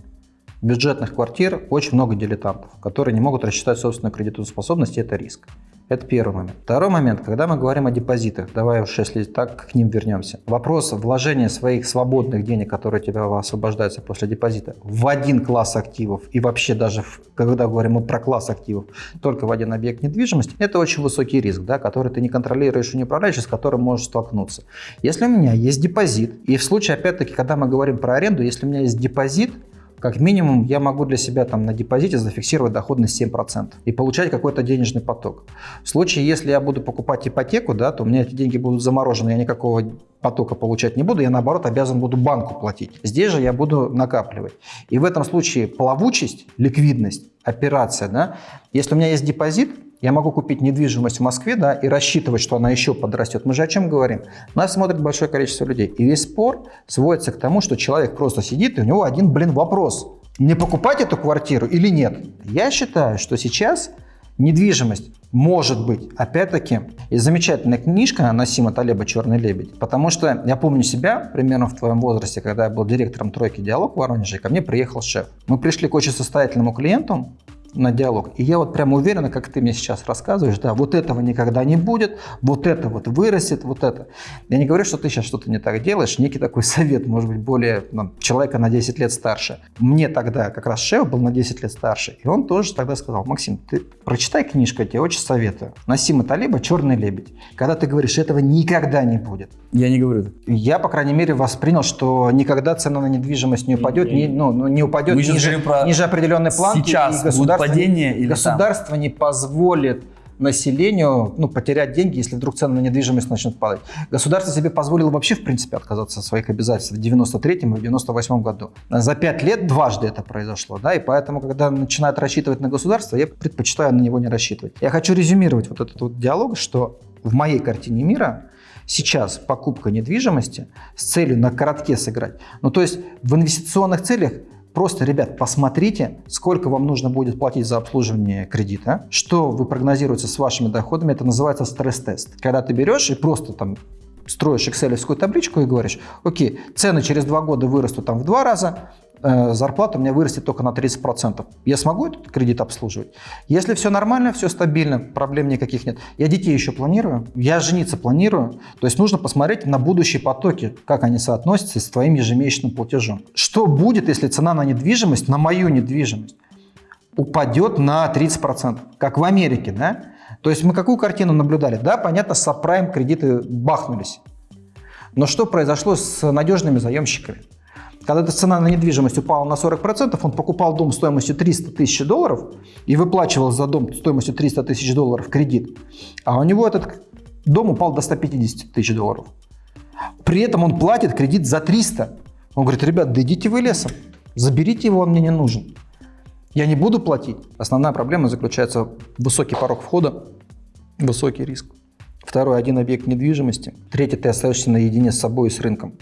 бюджетных квартир очень много дилетантов, которые не могут рассчитать собственную кредитную способность, и это риск. Это первый момент. Второй момент, когда мы говорим о депозитах, давай уж если так к ним вернемся. Вопрос вложения своих свободных денег, которые тебя освобождаются после депозита, в один класс активов и вообще даже, в, когда говорим мы про класс активов, только в один объект недвижимости, это очень высокий риск, да, который ты не контролируешь и не управляешь, с которым можешь столкнуться. Если у меня есть депозит, и в случае, опять-таки, когда мы говорим про аренду, если у меня есть депозит, как минимум я могу для себя там на депозите зафиксировать доходность 7% и получать какой-то денежный поток. В случае, если я буду покупать ипотеку, да, то у меня эти деньги будут заморожены, я никакого потока получать не буду, я наоборот обязан буду банку платить. Здесь же я буду накапливать. И в этом случае плавучесть, ликвидность, операция, да, если у меня есть депозит, я могу купить недвижимость в Москве да, и рассчитывать, что она еще подрастет. Мы же о чем говорим? Нас смотрит большое количество людей. И весь спор сводится к тому, что человек просто сидит, и у него один, блин, вопрос. Мне покупать эту квартиру или нет? Я считаю, что сейчас недвижимость может быть, опять-таки, и замечательная книжка Насима Талеба «Черный лебедь», потому что я помню себя примерно в твоем возрасте, когда я был директором тройки «Диалог» в Воронеже, ко мне приехал шеф. Мы пришли к очень состоятельному клиенту, на диалог. И я вот прямо уверена, как ты мне сейчас рассказываешь, да, вот этого никогда не будет, вот это вот вырастет, вот это. Я не говорю, что ты сейчас что-то не так делаешь, некий такой совет, может быть, более ну, человека на 10 лет старше. Мне тогда как раз шеф был на 10 лет старше, и он тоже тогда сказал, Максим, ты прочитай книжку, я тебе очень советую. Насима Талиба «Черный лебедь». Когда ты говоришь, этого никогда не будет. Я не говорю. Я, по крайней мере, воспринял, что никогда цена на недвижимость не упадет, не, ну, ну, не упадет ниже, ниже определенной планки. Сейчас и государство падение или государство там? не позволит населению ну, потерять деньги, если вдруг цены на недвижимость начнут падать. Государство себе позволило вообще, в принципе, отказаться от своих обязательств в 93 и в 98 году. За пять лет дважды это произошло, да, и поэтому, когда начинают рассчитывать на государство, я предпочитаю на него не рассчитывать. Я хочу резюмировать вот этот вот диалог, что в моей картине мира сейчас покупка недвижимости с целью на коротке сыграть, ну то есть в инвестиционных целях Просто, ребят, посмотрите, сколько вам нужно будет платить за обслуживание кредита, что вы прогнозируете с вашими доходами. Это называется стресс-тест. Когда ты берешь и просто там строишь excel табличку и говоришь, окей, цены через два года вырастут там в два раза, зарплата у меня вырастет только на 30%. Я смогу этот кредит обслуживать? Если все нормально, все стабильно, проблем никаких нет. Я детей еще планирую, я жениться планирую. То есть нужно посмотреть на будущие потоки, как они соотносятся с твоим ежемесячным платежом. Что будет, если цена на недвижимость, на мою недвижимость, упадет на 30%, как в Америке, да? То есть мы какую картину наблюдали? Да, понятно, с сабпрайм кредиты бахнулись. Но что произошло с надежными заемщиками? Когда эта цена на недвижимость упала на 40%, он покупал дом стоимостью 300 тысяч долларов и выплачивал за дом стоимостью 300 тысяч долларов кредит. А у него этот дом упал до 150 тысяч долларов. При этом он платит кредит за 300. Он говорит, ребят, да идите вы лесом, заберите его, он мне не нужен. Я не буду платить. Основная проблема заключается в высокий порог входа, высокий риск. Второй – один объект недвижимости. Третий – ты остаешься наедине с собой и с рынком.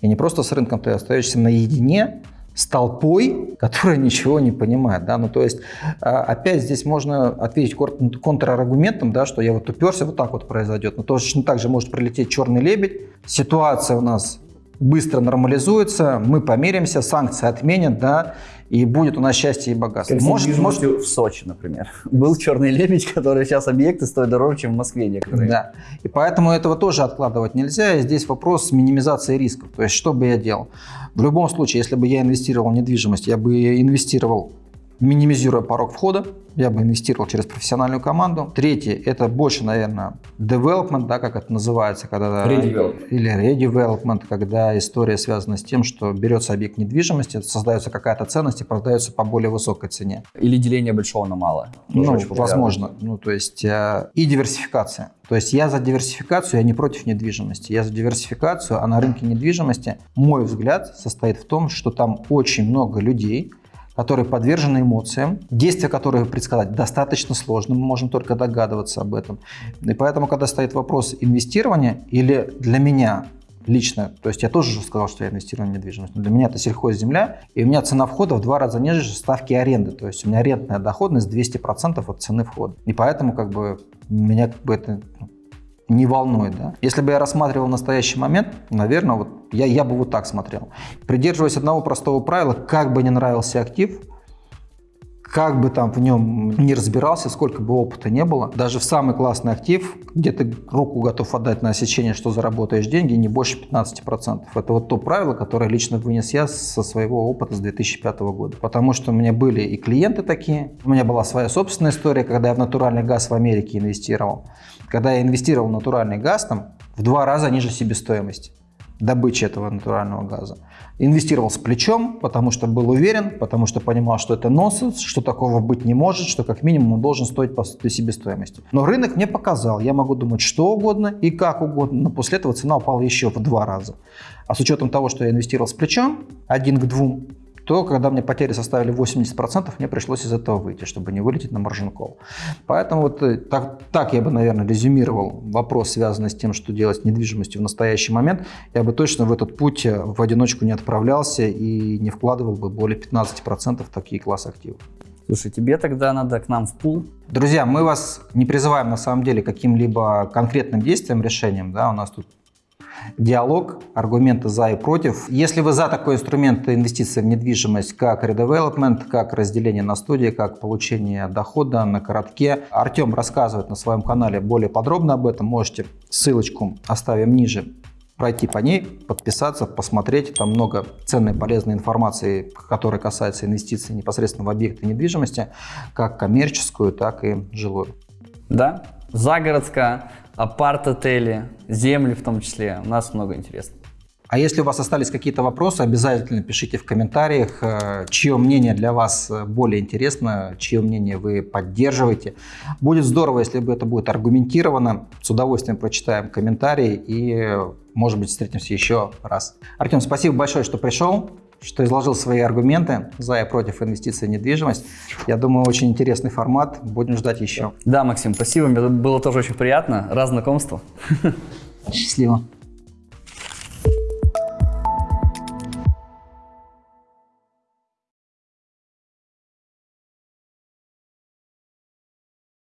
И не просто с рынком, ты остаешься наедине с толпой, которая ничего не понимает. Да? Ну, то есть, а, опять здесь можно ответить контраргументом, да, что я вот уперся, вот так вот произойдет. Но точно так же может прилететь черный лебедь. Ситуация у нас быстро нормализуется, мы помиримся, санкции отменят, да, и будет у нас счастье и богатство. Как может, может... в Сочи, например. Был черный лебедь, который сейчас объекты стоят дороже, чем в Москве некоторые. Да, и поэтому этого тоже откладывать нельзя. И здесь вопрос минимизации рисков. То есть, что бы я делал? В любом случае, если бы я инвестировал в недвижимость, я бы инвестировал минимизируя порог входа, я бы инвестировал через профессиональную команду. Третье, это больше, наверное, development, да, как это называется, когда... Redevelopment. Или redevelopment, когда история связана с тем, что берется объект недвижимости, создается какая-то ценность и продается по более высокой цене. Или деление большого на мало. Ну, возможно. Ну, то есть, э, и диверсификация. То есть я за диверсификацию, я не против недвижимости. Я за диверсификацию, а на рынке недвижимости мой взгляд состоит в том, что там очень много людей, которые подвержены эмоциям, действия которые предсказать достаточно сложно, мы можем только догадываться об этом. И поэтому, когда стоит вопрос инвестирования, или для меня лично, то есть я тоже уже сказал, что я инвестирую в недвижимость, но для меня это сельхозземля, и у меня цена входа в два раза ниже ставки аренды, то есть у меня арендная доходность 200% от цены входа. И поэтому как бы меня как бы это ну, не волнует. Да? Если бы я рассматривал настоящий момент, наверное, вот я, я бы вот так смотрел. Придерживаясь одного простого правила, как бы не нравился актив, как бы там в нем не разбирался, сколько бы опыта не было, даже в самый классный актив, где ты руку готов отдать на осечение, что заработаешь деньги, не больше 15%. Это вот то правило, которое лично вынес я со своего опыта с 2005 года. Потому что у меня были и клиенты такие, у меня была своя собственная история, когда я в натуральный газ в Америке инвестировал. Когда я инвестировал в натуральный газ, там в два раза ниже себестоимости добычи этого натурального газа. Инвестировал с плечом, потому что был уверен, потому что понимал, что это нонсенс, что такого быть не может, что как минимум он должен стоить по себестоимости. Но рынок мне показал, я могу думать что угодно и как угодно, но после этого цена упала еще в два раза. А с учетом того, что я инвестировал с плечом, один к двум, то когда мне потери составили 80%, мне пришлось из этого выйти, чтобы не вылететь на margin call. Поэтому вот э, так, так я бы, наверное, резюмировал вопрос, связанный с тем, что делать с недвижимостью в настоящий момент. Я бы точно в этот путь э, в одиночку не отправлялся и не вкладывал бы более 15% в такие классы активов. Слушай, тебе тогда надо к нам в пул. Друзья, мы вас не призываем на самом деле каким-либо конкретным действием, решением. Да? У нас тут диалог, аргументы за и против. Если вы за такой инструмент инвестиции в недвижимость, как редевелопмент, как разделение на студии, как получение дохода на коротке, Артем рассказывает на своем канале более подробно об этом. Можете ссылочку оставим ниже пройти по ней, подписаться, посмотреть. Там много ценной, полезной информации, которая касается инвестиций непосредственно в объекты недвижимости, как коммерческую, так и жилую. Да, загородская апарт-отели, земли в том числе. У нас много интересного. А если у вас остались какие-то вопросы, обязательно пишите в комментариях, э, чье мнение для вас э, более интересно, чье мнение вы поддерживаете. Будет здорово, если бы это будет аргументировано. С удовольствием прочитаем комментарии и, может быть, встретимся еще раз. Артем, спасибо большое, что пришел что изложил свои аргументы за и против инвестиций в недвижимость. Я думаю, очень интересный формат. Будем ждать еще. Да, Максим, спасибо. Мне было тоже очень приятно. Раз знакомство. Счастливо.